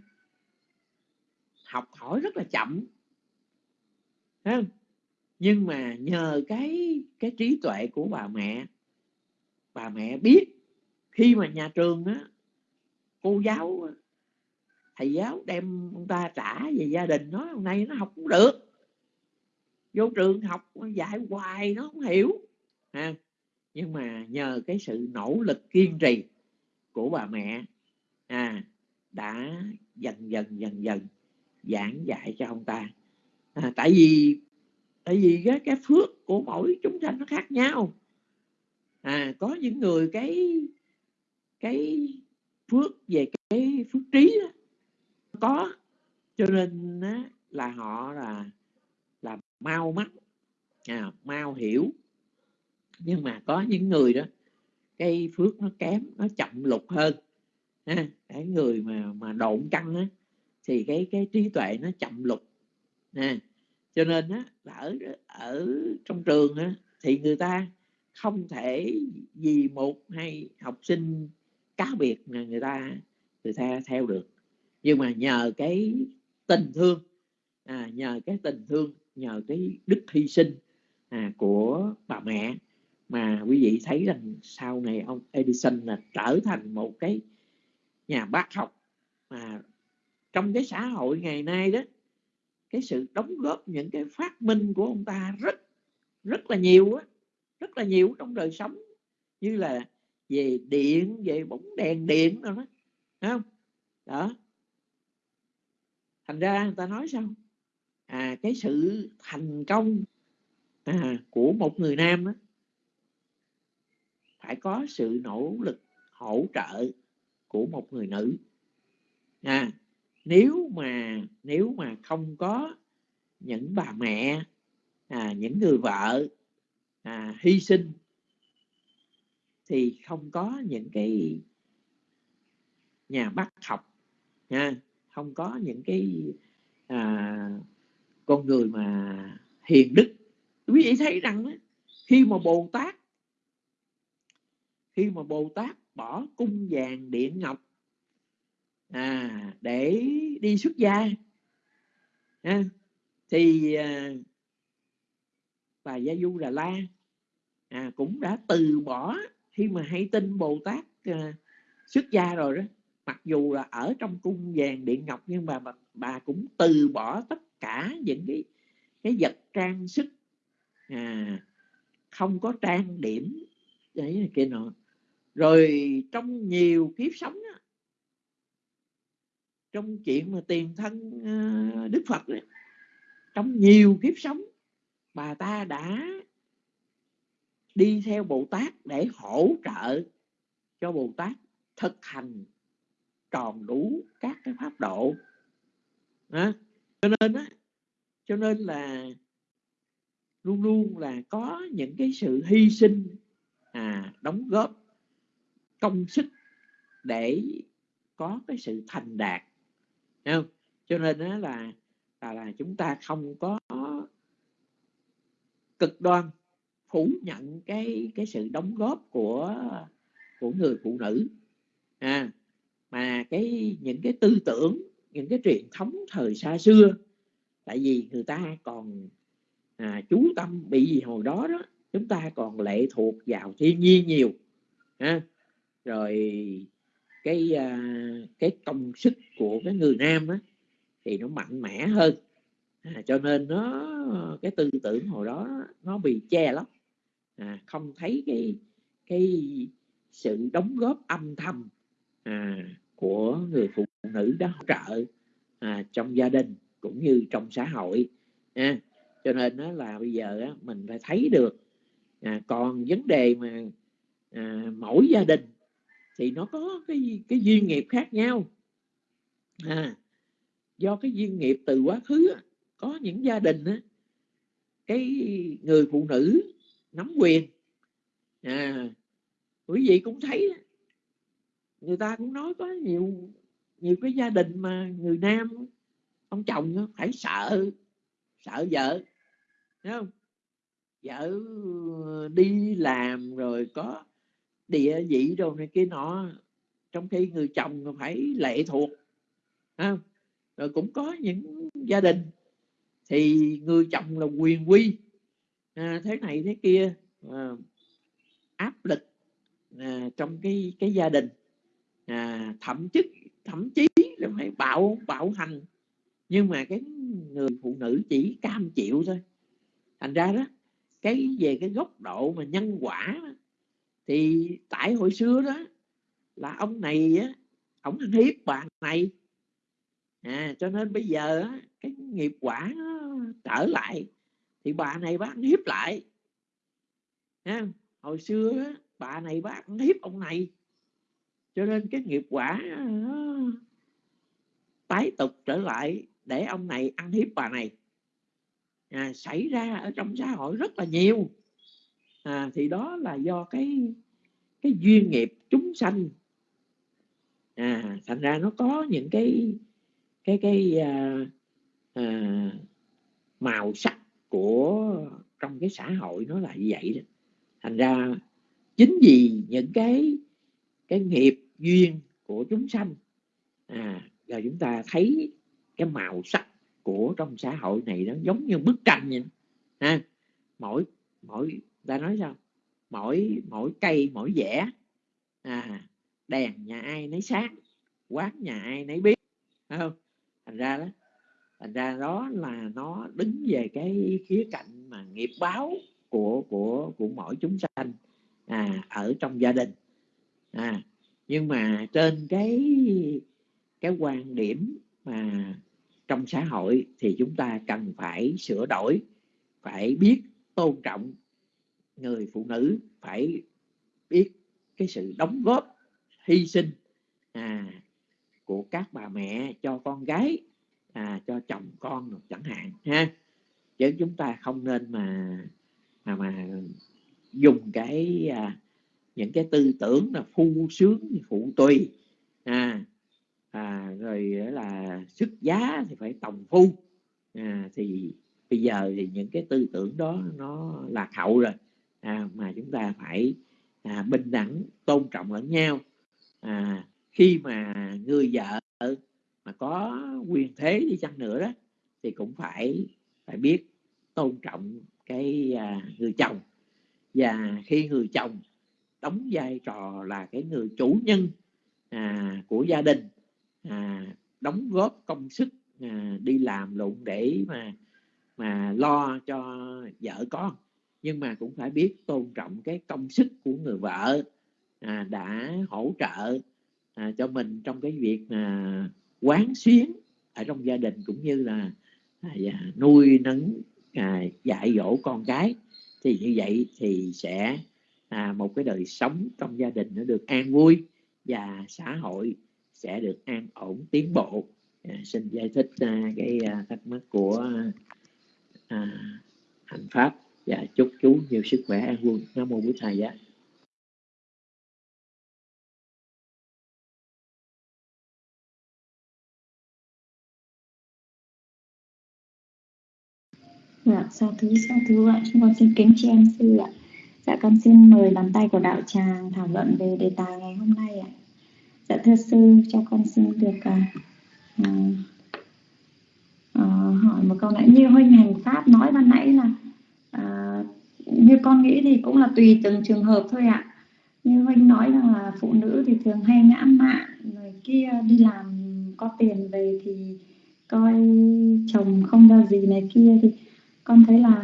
học hỏi rất là chậm không? nhưng mà nhờ cái cái trí tuệ của bà mẹ bà mẹ biết khi mà nhà trường á, cô giáo, thầy giáo đem ông ta trả về gia đình nói hôm nay nó học cũng được vô trường học dạy hoài nó không hiểu. Ha? Nhưng mà nhờ cái sự nỗ lực kiên trì của bà mẹ à, đã dần dần dần dần giảng dạy cho ông ta. À, tại vì tại vì cái, cái phước của mỗi chúng sanh nó khác nhau. À có những người cái cái phước về cái phước trí đó, có. Cho nên á, là họ là là mau mắt. À, mau hiểu. Nhưng mà có những người đó cái phước nó kém nó chậm lục hơn. Ha cái người mà mà độn căng á thì cái cái trí tuệ nó chậm lục. Nè cho nên á là ở ở trong trường á thì người ta không thể vì một hay học sinh cá biệt là người ta người ta theo được. Nhưng mà nhờ cái tình thương à, nhờ cái tình thương nhờ cái đức hy sinh à, của bà mẹ. Mà quý vị thấy rằng sau này ông Edison là trở thành một cái nhà bác học mà trong cái xã hội ngày nay đó cái sự đóng góp những cái phát minh của ông ta rất rất là nhiều á rất là nhiều trong đời sống. Như là về điện về bóng đèn điện rồi đó Thấy không? Đó. Thành ra người ta nói sao? À cái sự thành công à, của một người nam đó phải có sự nỗ lực hỗ trợ của một người nữ. À nếu mà nếu mà không có những bà mẹ à, những người vợ à, hy sinh thì không có những cái nhà bác học nha. Không có những cái à, con người mà hiền đức. Quý vị thấy rằng đó, khi mà bồ tát khi mà bồ tát bỏ cung vàng điện ngọc à, để đi xuất gia à, thì à, bà gia du đà la à, cũng đã từ bỏ khi mà hay tin bồ tát à, xuất gia rồi đó. Mặc dù là ở trong cung vàng điện ngọc nhưng mà bà, bà cũng từ bỏ tất cả những cái cái vật trang sức. À, không có trang điểm đấy kia nọ. Rồi trong nhiều kiếp sống đó, trong chuyện mà tiền thân à, đức phật đó, trong nhiều kiếp sống bà ta đã đi theo bồ tát để hỗ trợ cho bồ tát thực hành tròn đủ các cái pháp độ. Đó cho nên á cho nên là luôn luôn là có những cái sự hy sinh à, đóng góp công sức để có cái sự thành đạt không? cho nên đó là là là chúng ta không có cực đoan phủ nhận cái cái sự đóng góp của của người phụ nữ à mà cái những cái tư tưởng những cái truyền thống thời xa xưa. Tại vì người ta còn à, chú tâm bị gì hồi đó đó chúng ta còn lệ thuộc vào thiên nhiên nhiều ha. Rồi cái à, cái công sức của cái người nam á thì nó mạnh mẽ hơn. À, cho nên nó cái tư tưởng hồi đó nó bị che lắm à, không thấy cái cái sự đóng góp âm thầm à, của người phụ nữ đó hỗ trợ à, trong gia đình cũng như trong xã hội à, cho nên đó là bây giờ á, mình phải thấy được à, còn vấn đề mà à, mỗi gia đình thì nó có cái cái duyên nghiệp khác nhau à, do cái duyên nghiệp từ quá khứ có những gia đình á, cái người phụ nữ nắm quyền à, quý vị cũng thấy người ta cũng nói có nhiều nhiều cái gia đình mà người nam ông chồng phải sợ sợ vợ Thấy không vợ đi làm rồi có địa vị rồi này kia nọ trong khi người chồng phải lệ thuộc không? rồi cũng có những gia đình thì người chồng là quyền quy à, thế này thế kia à, áp lực à, trong cái cái gia đình à, thậm chí thậm chí là phải bạo bạo hành. Nhưng mà cái người phụ nữ chỉ cam chịu thôi. Thành ra đó cái về cái góc độ mà nhân quả thì tại hồi xưa đó là ông này á ông ăn hiếp bà này. À, cho nên bây giờ cái nghiệp quả trở lại thì bà này bác ăn hiếp lại. À, hồi xưa bà này bác ăn hiếp ông này cho nên cái nghiệp quả ờ, tái tục trở lại để ông này ăn hiếp bà này. À, xảy ra ở trong xã hội rất là nhiều. À, thì đó là do cái cái duyên nghiệp chúng sanh. À, thành ra nó có những cái cái cái à, à, màu sắc của trong cái xã hội nó là như vậy đó. Thành ra chính vì những cái cái nghiệp duyên của chúng sanh. À là chúng ta thấy cái màu sắc của trong xã hội này nó giống như bức tranh vậy. Ha mỗi mỗi ta nói sao? Mỗi mỗi cây mỗi vẽ. À đèn nhà ai nấy sáng quán nhà ai nấy biết. Không? Thành ra đó thành ra đó là nó đứng về cái khía cạnh mà nghiệp báo của của của mỗi chúng sanh à, ở trong gia đình. À nhưng mà trên cái cái quan điểm mà trong xã hội thì chúng ta cần phải sửa đổi phải biết tôn trọng người phụ nữ phải biết cái sự đóng góp hy sinh à, của các bà mẹ cho con gái à, cho chồng con chẳng hạn ha. Chứ chúng ta không nên mà mà mà dùng cái à, những cái tư tưởng là phu sướng phụ tùy. À, à rồi là sức giá thì phải tòng phu. À, thì bây giờ thì những cái tư tưởng đó nó lạc hậu rồi. À, mà chúng ta phải à, bình đẳng tôn trọng lẫn nhau. À, khi mà người vợ mà có quyền thế đi chăng nữa đó thì cũng phải phải biết tôn trọng cái à, người chồng. Và khi người chồng đóng vai trò là cái người chủ nhân à, của gia đình à, đóng góp công sức à, đi làm lụng để mà mà lo cho vợ con. Nhưng mà cũng phải biết tôn trọng cái công sức của người vợ à, đã hỗ trợ à, cho mình trong cái việc à, quán xuyến ở trong gia đình cũng như là à, dạ, nuôi nấng à, dạy dỗ con cái. Thì như vậy thì sẽ à, một cái đời sống trong gia đình nó được an vui và xã hội sẽ được an ổn tiến bộ à, xin giải thích à, cái à, thắc mắc của à, hành pháp và chúc chú nhiều sức khỏe an vui nam mô bổn thầy giá Dạ, sao thứ sao thứ ạ. Chúng con xin kính tri em sư ạ. Dạ con xin mời bàn tay của đạo tràng thảo luận về đề tài ngày hôm nay ạ. Dạ thưa sư, cho con xin được à, à, à, hỏi một câu nãy như huynh hành pháp nói ban nãy là à, như con nghĩ thì cũng là tùy từng trường hợp thôi ạ. Như huynh nói rằng là phụ nữ thì thường hay ngã mạn, người kia đi làm có tiền về thì coi chồng không ra gì này kia thì con thấy là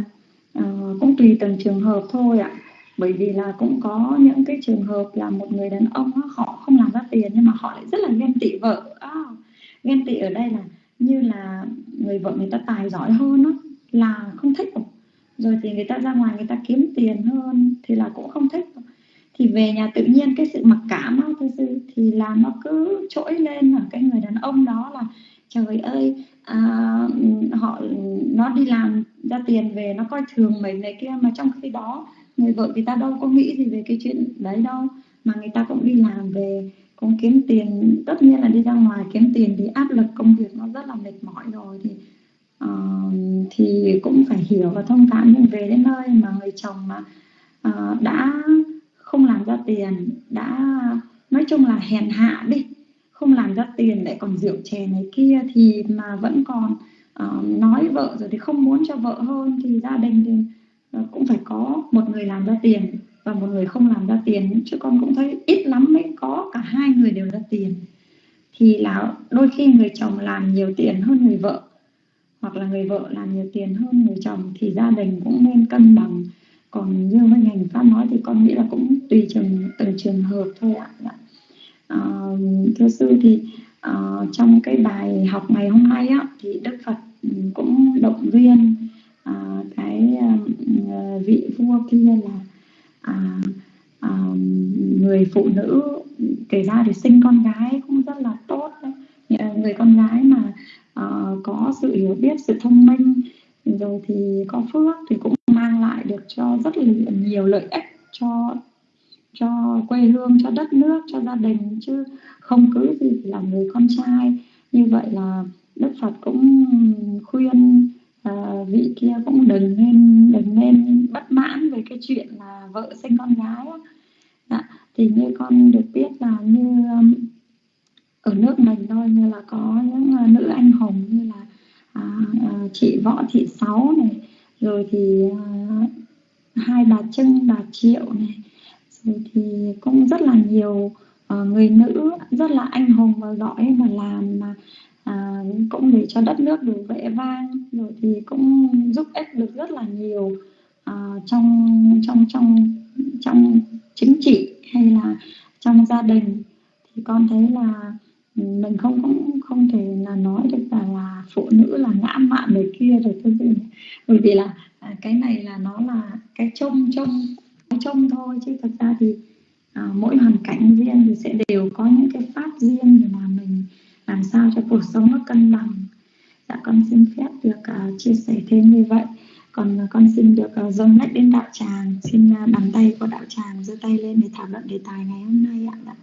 uh, cũng tùy từng trường hợp thôi ạ bởi vì là cũng có những cái trường hợp là một người đàn ông họ không làm ra tiền nhưng mà họ lại rất là ghen tị vợ. À, ghen tị ở đây là như là người vợ người ta tài giỏi hơn đó, là không thích rồi. Thì người ta ra ngoài người ta kiếm tiền hơn thì là cũng không thích. Thì về nhà tự nhiên cái sự mặc cảm đó, thưa sư thì là nó cứ trỗi lên ở cái người đàn ông đó là trời ơi à, họ nó đi làm ra tiền về nó coi thường mình này kia. Mà trong khi đó người vợ người ta đâu có nghĩ gì về cái chuyện đấy đâu mà người ta cũng đi làm về cũng kiếm tiền tất nhiên là đi ra ngoài kiếm tiền thì áp lực công việc nó rất là mệt mỏi rồi thì uh, thì cũng phải hiểu và thông cảm nhưng về đến nơi mà người chồng mà uh, đã không làm ra tiền đã nói chung là hèn hạ đi không làm ra tiền lại còn rượu chè này kia thì mà vẫn còn uh, nói vợ rồi thì không muốn cho vợ hơn thì gia đình thì Ờ, cũng phải có một người làm ra tiền và một người không làm ra tiền. Chứ con cũng thấy ít lắm mới có cả hai người đều ra tiền. Thì là đôi khi người chồng làm nhiều tiền hơn người vợ hoặc là người vợ làm nhiều tiền hơn người chồng thì gia đình cũng nên cân bằng. Còn như với ngành pháp nói thì con nghĩ là cũng tùy trường từng trường hợp thôi ạ. À, thưa sư thì uh, trong cái bài học ngày hôm nay á thì đức phật cũng động viên à, cái à, vị vua kia là à, à, người phụ nữ kể ra thì sinh con gái cũng rất là tốt đấy. người con gái mà à, có sự hiểu biết sự thông minh rồi thì có phước thì cũng mang lại được cho rất là nhiều lợi ích cho cho quê hương cho đất nước cho gia đình chứ không cứ gì là người con trai như vậy là đức phật cũng khuyên à, vị kia cũng đừng nên đừng nên bất mãn về cái chuyện là vợ sinh con gái Dạ, thì như con được biết là như um, ở nước mình thôi như là có những uh, nữ anh hùng như là uh, uh, chị võ thị sáu này rồi thì uh, hai bà trưng bà triệu này. Rồi thì cũng rất là nhiều uh, người nữ rất là anh hùng và giỏi mà làm mà à, cũng để cho đất nước được vẻ vang rồi thì cũng giúp ích được rất là nhiều à, trong trong trong trong chính trị hay là trong gia đình. Thì con thấy là ừ, mình không cũng không thể là nói được là, là phụ nữ là ngã mạn người kia rồi tôi bởi vì là à, cái này là nó là cái trông trông trông thôi chứ thật ra thì à, mỗi hoàn cảnh riêng thì sẽ đều có những cái pháp riêng để mà mình làm sao cho cuộc sống nó cân bằng. Dạ con xin phép được uh, chia sẻ thêm như vậy. Còn uh, con xin được uh, dâng lách đến đạo tràng. Xin uh, bàn tay của đạo tràng giơ tay lên để thảo luận đề tài ngày hôm nay ạ. Dạ.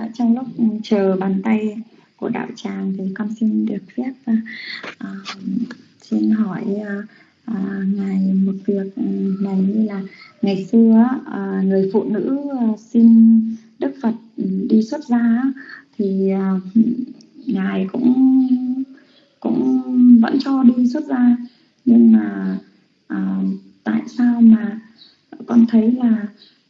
Dạ. Trong lúc ừ, chờ bàn tay của đạo tràng thì con xin được phép uh, xin hỏi uh, uh, ngài một việc ừ, này như là ngày xưa uh, người phụ nữ uh, xin Đức Phật ừ, đi xuất gia thì uh, ngài cũng cũng vẫn cho đi xuất gia nhưng mà uh, tại sao mà con thấy là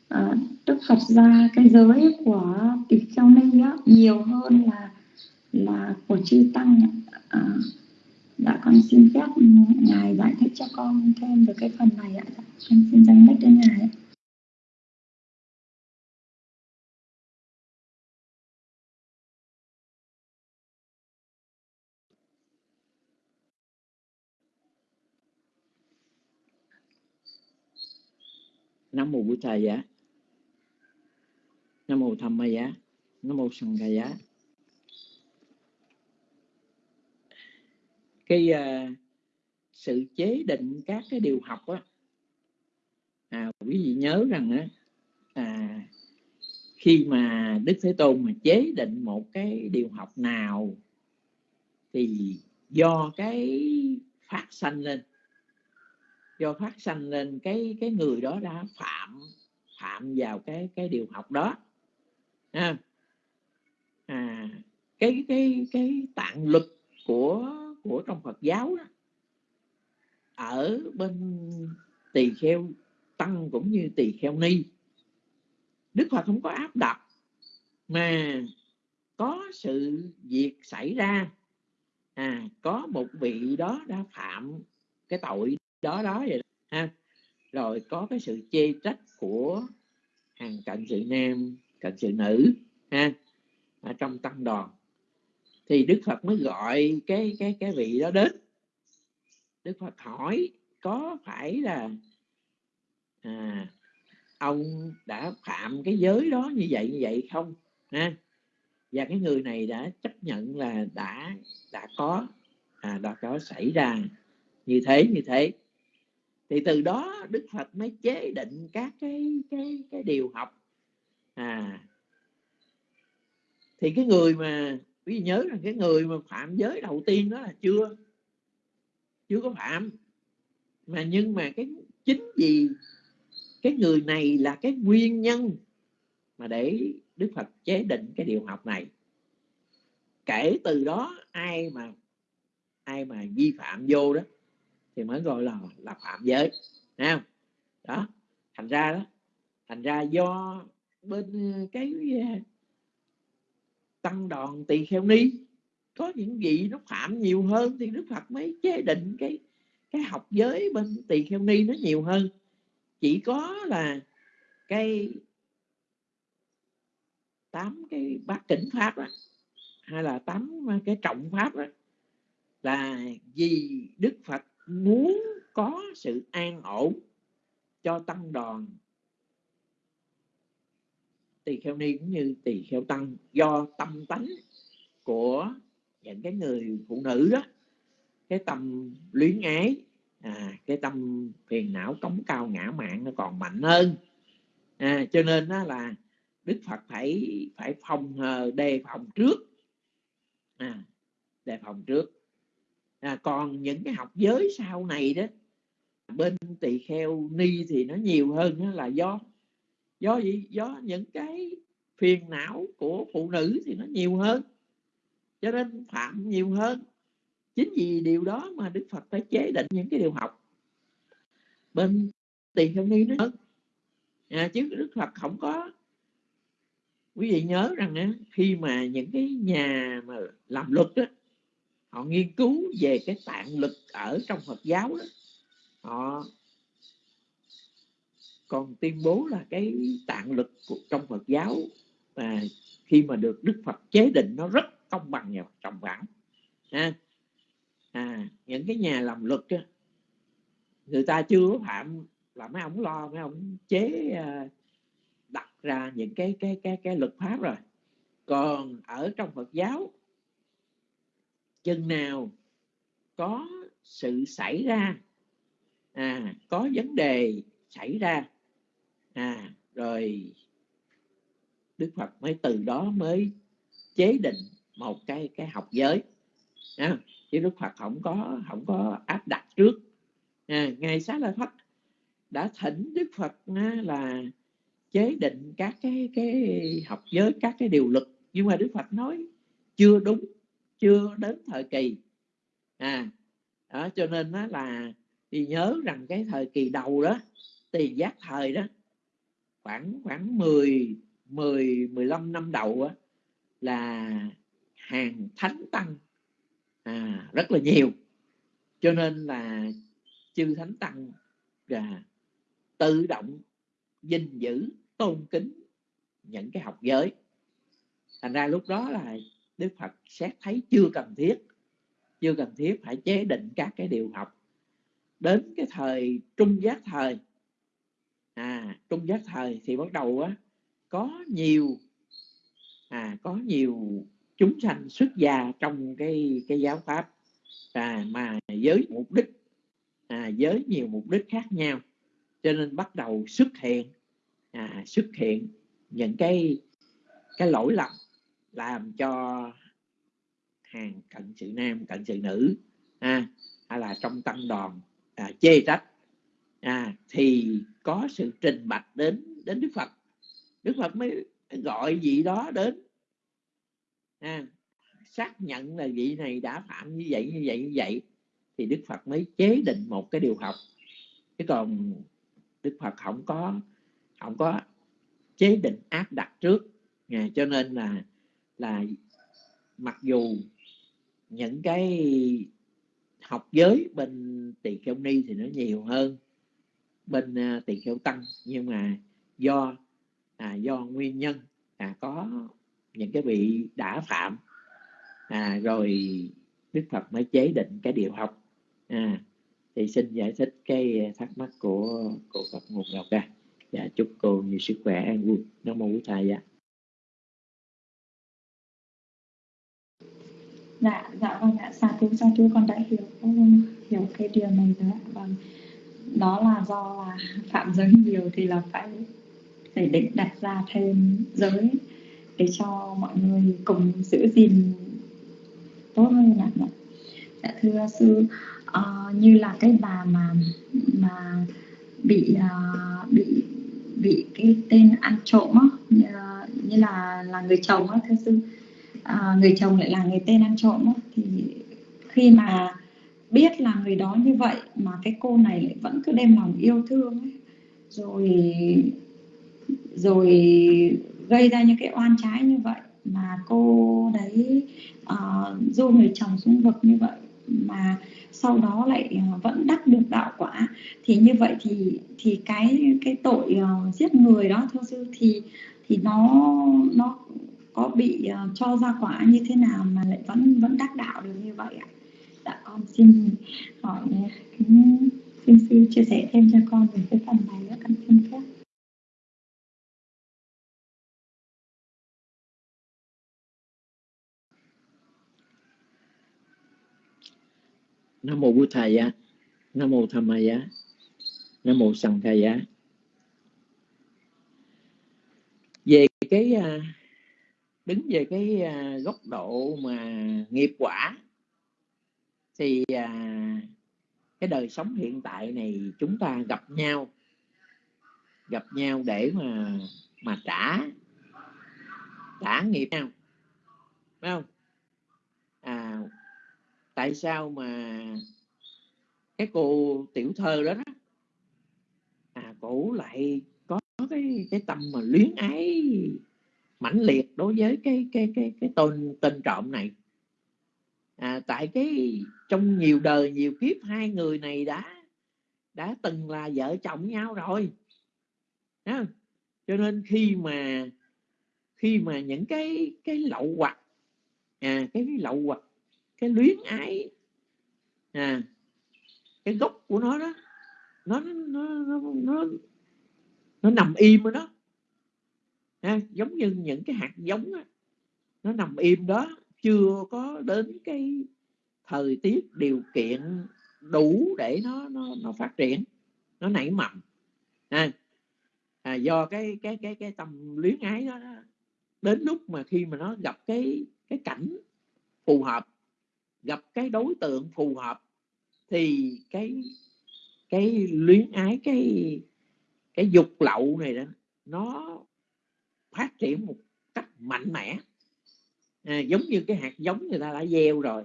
à, Đức Phật ra cái giới của tỳ kheo ni á, nhiều hơn là là của chư tăng à, dạ con xin phép ngài giải thích cho con thêm về cái phần này ạ. Con xin dâng mic đến ngài Nam mô buổi Thầy giá nam mô tham ma giá nam mô sanh ca giá cái uh, sự chế định các cái điều học á à, quý vị nhớ rằng á à, khi mà đức thế tôn mà chế định một cái điều học nào thì do cái phát sanh lên do phát sanh lên cái cái người đó đã phạm phạm vào cái cái điều học đó à, à cái cái cái tạng lực của của trong Phật giáo đó ở bên tỳ kheo tăng cũng như tỳ kheo ni. Đức Phật không có áp đặt mà có sự việc xảy ra. À có một vị đó đã phạm cái tội đó đó vậy ha. Rồi có cái sự chê trách của hàng cận sự nam các sự nữ ha ở trong tăng đoàn thì đức phật mới gọi cái cái cái vị đó đến. Đức phật hỏi có phải là à, ông đã phạm cái giới đó như vậy như vậy không? Ha và cái người này đã chấp nhận là đã đã có à, đã có xảy ra như thế như thế. Thì từ đó đức phật mới chế định các cái cái cái điều học à. Thì cái người mà, quý vị nhớ rằng cái người mà phạm giới đầu tiên đó là chưa chưa có phạm. Mà nhưng mà cái, chính vì cái người này là cái nguyên nhân mà để Đức Phật chế định cái điều học này. Kể từ đó ai mà ai mà vi phạm vô đó thì mới gọi là là phạm giới, Thấy không? Đó, thành ra đó, thành ra do bên cái à, tăng đoàn tỳ kheo ni. Có những vị nó phạm nhiều hơn thì đức phật mới chế định cái cái học giới bên tỳ kheo ni nó nhiều hơn. Chỉ có là cái tám cái bát tỉnh pháp đó, hay là tám à, cái trọng pháp đó là vì đức phật muốn có sự an ổn cho tăng đoàn tỳ kheo ni cũng như tỳ kheo tăng do tâm tánh của những cái người phụ nữ đó cái tâm luyến ái à, cái tâm phiền não cống cao ngã mạng nó còn mạnh hơn. À, cho nên đó là đức phật phải phải phòng đề phòng trước. À, đề phòng trước. À, còn những cái học giới sau này đó bên tỳ kheo ni thì nó nhiều hơn đó là do do gì? Do những cái phiền não của phụ nữ thì nó nhiều hơn. Cho nên phạm nhiều hơn. Chính vì điều đó mà đức phật phải chế định những cái điều học. Bên tiền không ni nữa à, chứ đức phật không có. Quý vị nhớ rằng á, khi mà những cái nhà mà làm luật đó họ nghiên cứu về cái tạng lực ở trong phật giáo đó họ còn tuyên bố là cái tạng lực của, trong Phật giáo à, khi mà được Đức Phật chế định nó rất công bằng và trọng vẳng à, à, những cái nhà làm luật á, người ta chưa phạm là mấy ông lo mấy ông chế à, đặt ra những cái cái cái cái luật pháp rồi. Còn ở trong Phật giáo chừng nào có sự xảy ra à, có vấn đề xảy ra à rồi. Đức phật mới từ đó mới chế định một cái cái học giới. À, chứ đức phật không có không có áp đặt trước. À, ngài xá lợi phất đã thỉnh đức phật à, là chế định các cái cái học giới các cái điều luật. Nhưng mà đức phật nói chưa đúng chưa đến thời kỳ. À đó cho nên đó là thì nhớ rằng cái thời kỳ đầu đó tiền giác thời đó khoảng khoảng 10 10 15 năm đầu á, là hàng thánh tăng. À, rất là nhiều. Cho nên là chư thánh tăng là tự động gìn giữ tôn kính những cái học giới. Thành ra lúc đó là đức phật xét thấy chưa cần thiết chưa cần thiết phải chế định các cái điều học. Đến cái thời trung giác thời à. Trung giác thời thì bắt đầu á có nhiều à có nhiều chúng sanh xuất gia trong cái cái giáo pháp. À, mà với mục đích à, với nhiều mục đích khác nhau. Cho nên bắt đầu xuất hiện à, xuất hiện những cái cái lỗi lầm làm cho hàng cận sự nam cận sự nữ à, hay là trong tăng đoàn à, chê trách à, thì có sự trình bạch đến đến Đức Phật. Đức Phật mới gọi vị đó đến. À, xác nhận là vị này đã phạm như vậy như vậy như vậy thì Đức Phật mới chế định một cái điều học. Chứ còn Đức Phật không có không có chế định áp đặt trước. À, cho nên là là mặc dù những cái học giới bên tỳ kheo ni thì nó nhiều hơn bên à, tỳ kheo tăng nhưng mà do à, do nguyên nhân à, có những cái vị đã phạm à, rồi đức phật mới chế định cái điều học. À, thì xin giải thích cái thắc mắc của của phật nguồn ngọc ra dạ chúc cô nhiều sức khỏe an vui. Nam mô bổn thầy dạ dạ dạ vâng ạ. Sa thú sa thú con đã hiểu hiểu cái điều này rồi ạ vâng đó là do là phạm giới nhiều thì là phải phải định đặt ra thêm giới để cho mọi người cùng giữ gìn tốt hơn ạ. Dạ thưa sư uh, như là cái bà mà mà bị uh, bị bị cái tên ăn trộm á như, như là là người chồng á thưa sư. Uh, người chồng lại là người tên ăn trộm á thì khi mà biết là người đó như vậy mà cái cô này lại vẫn cứ đem lòng yêu thương ấy. Rồi rồi gây ra những cái oan trái như vậy mà cô đấy ờ, uh, du người chồng xuống vực như vậy mà sau đó lại ờ, vẫn đắc được đạo quả. Thì như vậy thì thì cái cái tội uh, giết người đó thưa sư thì thì nó nó có bị uh, cho ra quả như thế nào mà lại vẫn vẫn đắc đạo được như vậy ạ? Dạ con xin hỏi ừ, xin sư chia sẻ thêm cho con về cái phần này nữa, con xin phép. Nam mô bụt thầy á, nam mô tham giá nam mô sanh giá về cái à, đứng về cái à, góc độ mà nghiệp quả thì à, cái đời sống hiện tại này chúng ta gặp nhau gặp nhau để mà mà trả trả nghiệp nhau phải không? À tại sao mà cái cô tiểu thơ đó, đó à cổ lại có cái cái tâm mà luyến ái mãnh liệt đối với cái cái cái cái tên tên trộm này? À, tại cái trong nhiều đời nhiều kiếp hai người này đã đã từng là vợ chồng nhau rồi. À, cho nên khi mà khi mà những cái cái lậu hoặc à cái lậu hoặc cái luyến ái à cái gốc của nó đó nó nó nó nó, nó nằm im ở đó. À, giống như những cái hạt giống đó, nó nằm im đó chưa có đến cái thời tiết điều kiện đủ để nó nó nó phát triển nó nảy mầm. À, à, do cái cái cái cái tầm luyến ái đó, đó đến lúc mà khi mà nó gặp cái cái cảnh phù hợp gặp cái đối tượng phù hợp thì cái cái luyến ái cái cái dục lậu này đó nó phát triển một cách mạnh mẽ à, giống như cái hạt giống người ta đã gieo rồi.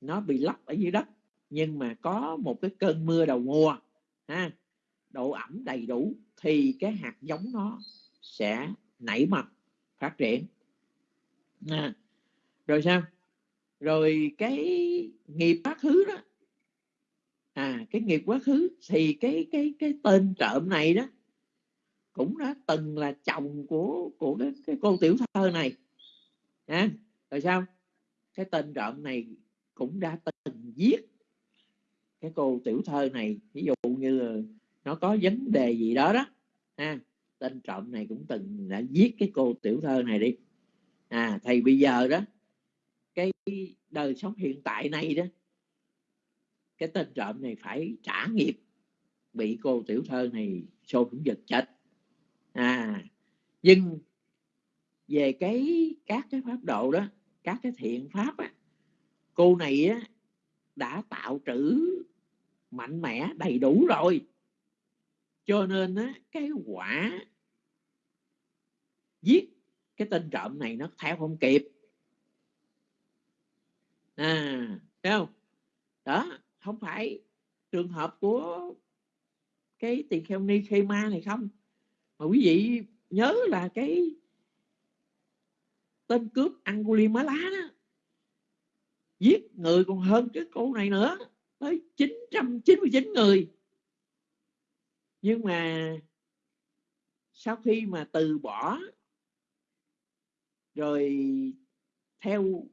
Nó bị lấp ở dưới đất nhưng mà có một cái cơn mưa đầu mùa ha độ ẩm đầy đủ thì cái hạt giống nó sẽ nảy mầm phát triển. À, rồi sao? Rồi cái nghiệp quá khứ đó. À cái nghiệp quá khứ thì cái cái cái tên trộm này đó cũng đã từng là chồng của của cái, cái cô tiểu thơ này. À, tại sao? Cái tên trộm này cũng đã từng giết cái cô tiểu thơ này. Ví dụ như nó có vấn đề gì đó đó à, tên trộm này cũng từng đã giết cái cô tiểu thơ này đi. À thì bây giờ đó cái đời sống hiện tại này đó cái tên trộm này phải trả nghiệp bị cô tiểu thơ này xô cũng giật chết. À nhưng về cái các cái pháp độ đó các cái thiện pháp á, cô này á, đã tạo trữ mạnh mẽ đầy đủ rồi. Cho nên á, cái quả giết cái tên trộm này nó theo không kịp. À thấy không? Đó không phải trường hợp của cái tỳ kheo ni khê ma này không. Mà quý vị nhớ là cái tên cướp Angulimala đó. Giết người còn hơn cái cô này nữa. Tới 999 người. Nhưng mà sau khi mà từ bỏ rồi theo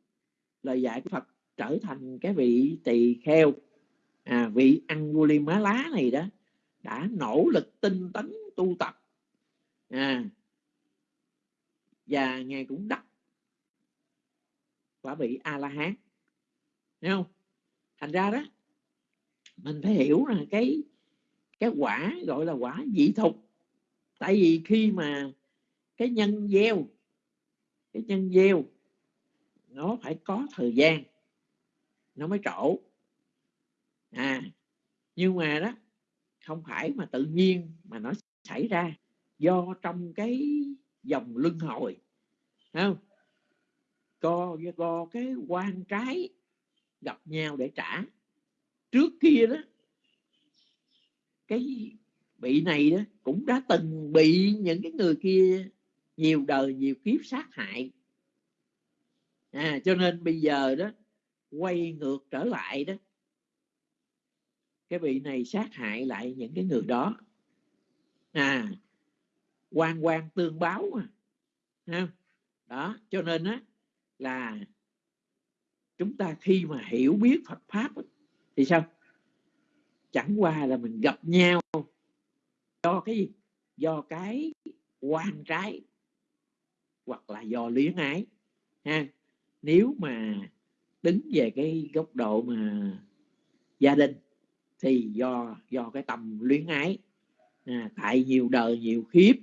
lời dạy của Phật trở thành cái vị tỳ kheo à, vị lá này đó đã nỗ lực tinh tấn tu tập. À, và ngài cũng đắc quả vị a la hán thấy không? Thành ra đó, mình phải hiểu là cái cái quả gọi là quả dị thục. Tại vì khi mà cái nhân gieo, cái nhân gieo, nó phải có thời gian, nó mới trổ. À nhưng mà đó, không phải mà tự nhiên mà nó xảy ra do trong cái dòng luân hồi. Không? Co co cái quan trái gặp nhau để trả. Trước kia đó cái bị này đó cũng đã từng bị những cái người kia nhiều đời nhiều kiếp sát hại. À, cho nên bây giờ đó quay ngược trở lại đó cái vị này sát hại lại những cái người đó. À quan quan tương báo mà ha. Đó cho nên á là chúng ta khi mà hiểu biết Phật pháp thì sao? Chẳng qua là mình gặp nhau do cái gì? Do cái quan trái hoặc là do luyến ái ha. Nếu mà đứng về cái góc độ mà gia đình thì do do cái tầm luyến ái à, tại nhiều đời nhiều khiếp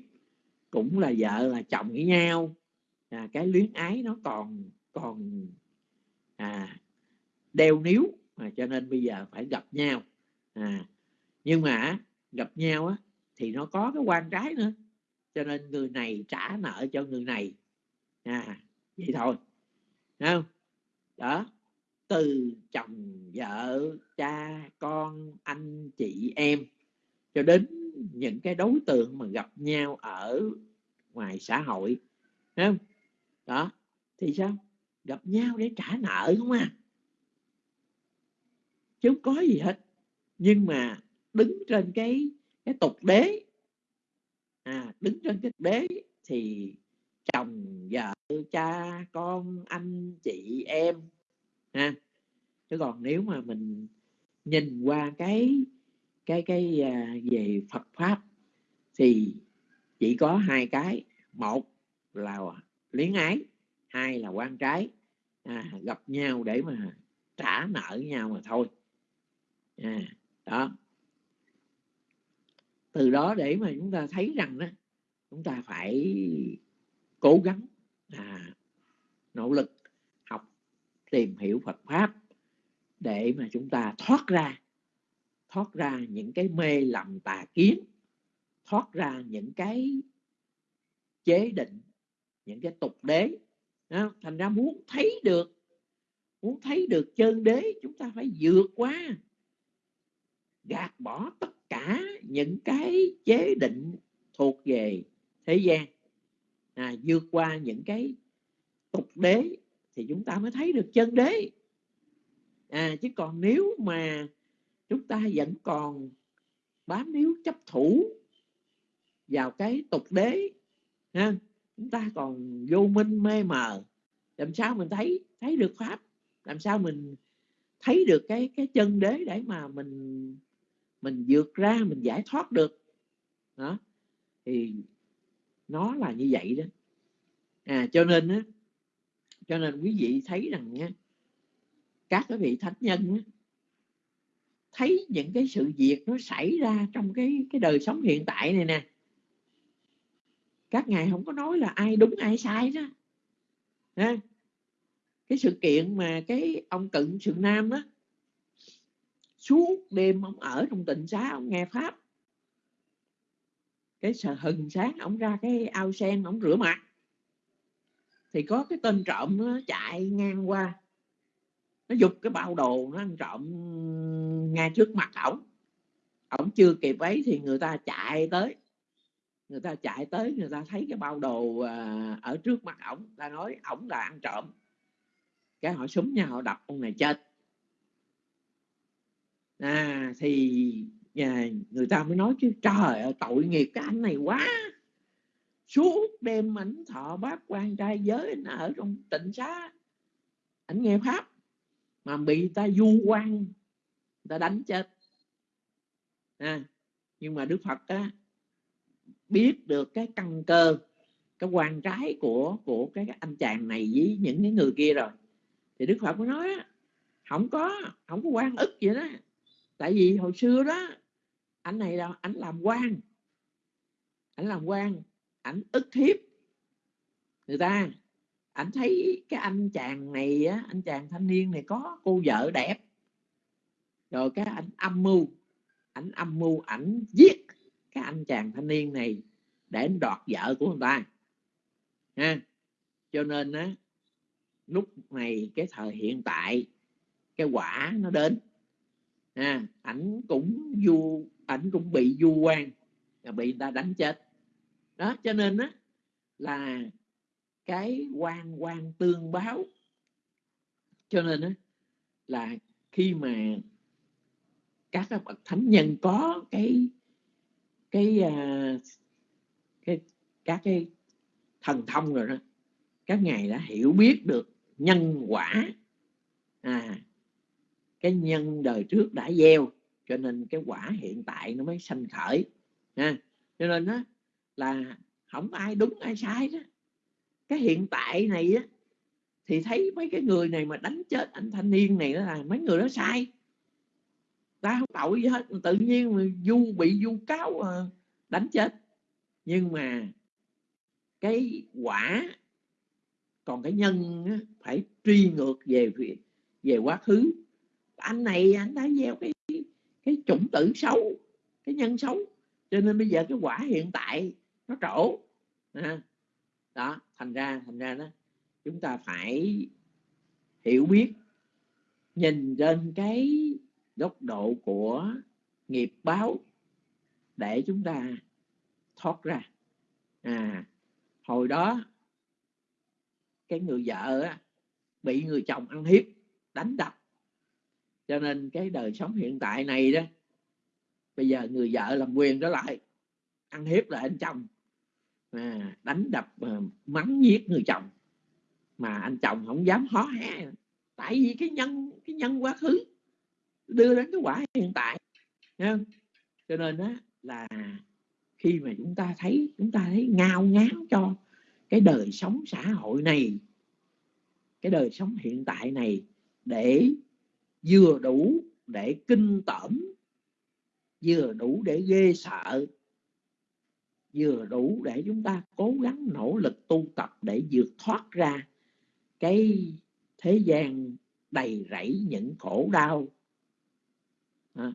cũng là vợ là chồng với nhau à, cái luyến ái nó còn còn à, đeo níu. À, cho nên bây giờ phải gặp nhau. À, nhưng mà gặp nhau á, thì nó có cái quan trái nữa. Cho nên người này trả nợ cho người này. À, vậy thôi. Thấy không? Đó. Từ chồng vợ cha con anh chị em cho đến những cái đối tượng mà gặp nhau ở ngoài xã hội. Thấy không? Đó thì sao? Gặp nhau để trả nợ không à? Chứ không có gì hết. Nhưng mà đứng trên cái cái tục đế à đứng trên cái đế thì chồng vợ cha con anh chị em ha? Chứ còn nếu mà mình nhìn qua cái cái cái à, về Phật pháp thì chỉ có hai cái. Một là luyến ái hai là quan trái. À, gặp nhau để mà trả nợ nhau mà thôi. À, đó. Từ đó để mà chúng ta thấy rằng đó chúng ta phải cố gắng à, nỗ lực học tìm hiểu Phật pháp để mà chúng ta thoát ra thoát ra những cái mê lầm tà kiến thoát ra những cái chế định những cái tục đế đó. thành ra muốn thấy được muốn thấy được chân đế chúng ta phải vượt qua gạt bỏ tất cả những cái chế định thuộc về thế gian à, vượt qua những cái tục đế thì chúng ta mới thấy được chân đế à, chứ còn nếu mà chúng ta vẫn còn bám níu chấp thủ vào cái tục đế ha, chúng ta còn vô minh mê mờ. Làm sao mình thấy thấy được pháp? Làm sao mình thấy được cái cái chân đế để mà mình mình vượt ra mình giải thoát được? Đó. Thì nó là như vậy đó. À cho nên á cho nên quý vị thấy rằng nhé các cái vị thánh nhân á, thấy những cái sự việc nó xảy ra trong cái cái đời sống hiện tại này nè các ngài không có nói là ai đúng, ai sai đó. Ha? cái sự kiện mà cái ông cận sự nam á, suốt đêm ông ở trong tịnh xá, ông nghe pháp. Cái sợ hừng sáng ông ra cái ao sen, ông rửa mặt. Thì có cái tên trộm nó chạy ngang qua. Nó giục cái bao đồ nó ăn trộm ngay trước mặt ổng. Ổng chưa kịp ấy thì người ta chạy tới người ta chạy tới người ta thấy cái bao đồ à, ở trước mặt ổng ta nói ổng là ăn trộm. Cái họ súng nhau họ đập ông này chết. À thì nhà người ta mới nói chứ trời ơi tội nghiệp cái anh này quá. Suốt đêm ảnh thọ bác quan trai giới anh ở trong tịnh xá ảnh nghe pháp mà bị ta du quan ta đánh chết. À, nhưng mà đức phật á, biết được cái căn cơ, cái quan trái của của cái anh chàng này với những cái người kia rồi. Thì đức phật mới nói không có không có quan ức vậy đó. Tại vì hồi xưa đó, anh này là, anh làm quan. Anh làm quan ảnh ức hiếp người ta. Ảnh thấy cái anh chàng này á, anh chàng thanh niên này có cô vợ đẹp. Rồi cái anh âm mưu, ảnh âm mưu ảnh giết cái anh chàng thanh niên này để anh đoạt vợ của người ta. Ha? Cho nên á, lúc này cái thời hiện tại, cái quả nó đến. Ha. ảnh cũng du, ảnh cũng bị du quan bị người ta đánh chết. Đó, cho nên á, là cái quan quan tương báo. Cho nên á, là khi mà các bậc thánh nhân có cái cái ờ, cái, các cái thần thông rồi đó, các ngài đã hiểu biết được nhân quả à cái nhân đời trước đã gieo, cho nên cái quả hiện tại nó mới sanh khởi, ha. Cho nên đó là không ai đúng, ai sai đó. Cái hiện tại này á, thì thấy mấy cái người này mà đánh chết anh thanh niên này đó là mấy người đó sai ta không tội gì hết. Tự nhiên mà du bị du cáo ờ, đánh chết. Nhưng mà cái quả còn cái nhân á, phải truy ngược về về quá khứ. Anh này anh đã gieo cái cái chủng tử xấu cái nhân xấu. Cho nên bây giờ cái quả hiện tại nó trổ à, đó thành ra thành ra đó chúng ta phải hiểu biết nhìn trên cái góc độ của nghiệp báo để chúng ta thoát ra. À hồi đó cái người vợ á, bị người chồng ăn hiếp đánh đập. Cho nên cái đời sống hiện tại này đó bây giờ người vợ làm quyền trở lại ăn hiếp lại anh chồng à, đánh đập à, mắng giết người chồng. Mà anh chồng không dám hó hé tại vì cái nhân cái nhân quá khứ đưa đến cái quả hiện tại Thấy cho nên đó là khi mà chúng ta thấy, chúng ta thấy ngao ngán cho cái đời sống xã hội này, cái đời sống hiện tại này để vừa đủ để kinh tởm, vừa đủ để ghê sợ, vừa đủ để chúng ta cố gắng nỗ lực tu tập để vượt thoát ra cái thế gian đầy rẫy những khổ đau à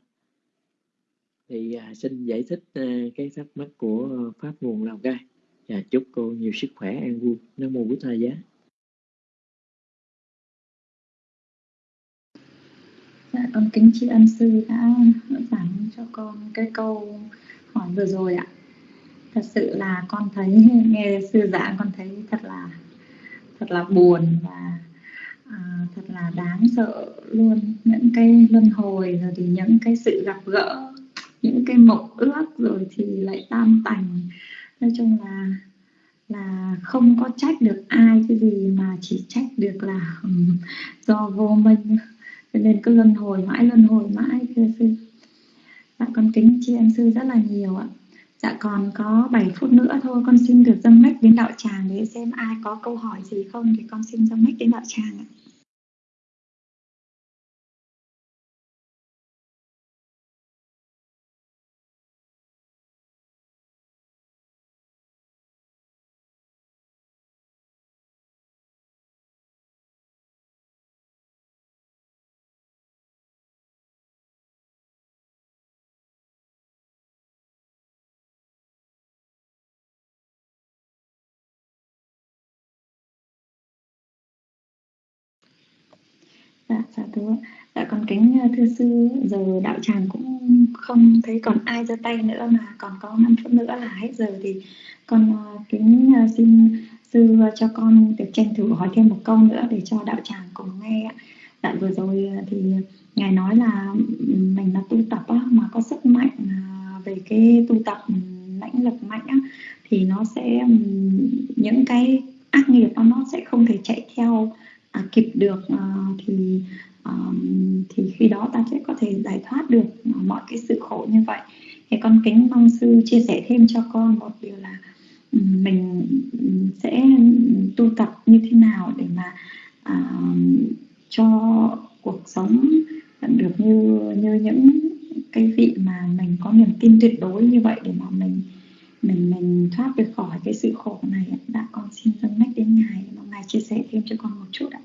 thì à, xin giải thích à, cái thắc mắc của pháp nguồn lào cai. Và chúc cô nhiều sức khỏe an vui. Nam mô bút thầy giá. Dạ, con kính tri ân sư đã giảng cho con cái câu hỏi vừa rồi ạ. Thật sự là con thấy nghe sư giảng con thấy thật là thật là buồn và à, thật là đáng sợ luôn. Những cái luân hồi rồi thì những cái sự gặp gỡ những cái mộng ước rồi thì lại tam tành. Nói chung là là không có trách được ai cái gì mà chỉ trách được là um, do vô minh. Cho nên cứ luân hồi mãi luân hồi mãi thưa sư. Dạ con kính tri ân sư rất là nhiều ạ. Dạ còn có 7 phút nữa thôi con xin được dâng mic đến đạo tràng để xem ai có câu hỏi gì không thì con xin dâng mic đến đạo tràng ạ. Thứ dạ còn kính à, thưa sư giờ đạo tràng cũng không thấy còn ai giơ tay nữa mà còn có 5 phút nữa là hết giờ thì con à, kính à, xin sư cho con được tranh thủ hỏi thêm một câu nữa để cho đạo tràng cùng nghe ạ. Dạ vừa rồi thì ngài nói là mình là tu tập á, mà có sức mạnh về cái tu tập lãnh lực mạnh á, thì nó sẽ những cái ác nghiệp đó, nó sẽ không thể chạy theo à, kịp được à, thì um, thì khi đó ta sẽ có thể giải thoát được mọi cái sự khổ như vậy. Thì con kính mong sư chia sẻ thêm cho con một điều là mình sẽ tu tập như thế nào để mà à, cho cuộc sống được như như những cái vị mà mình có niềm tin tuyệt đối như vậy để mà mình mình mình thoát được khỏi cái sự khổ này. Đã con xin dâng mách đến ngài. Mong ngài chia sẻ thêm cho con một chút ạ.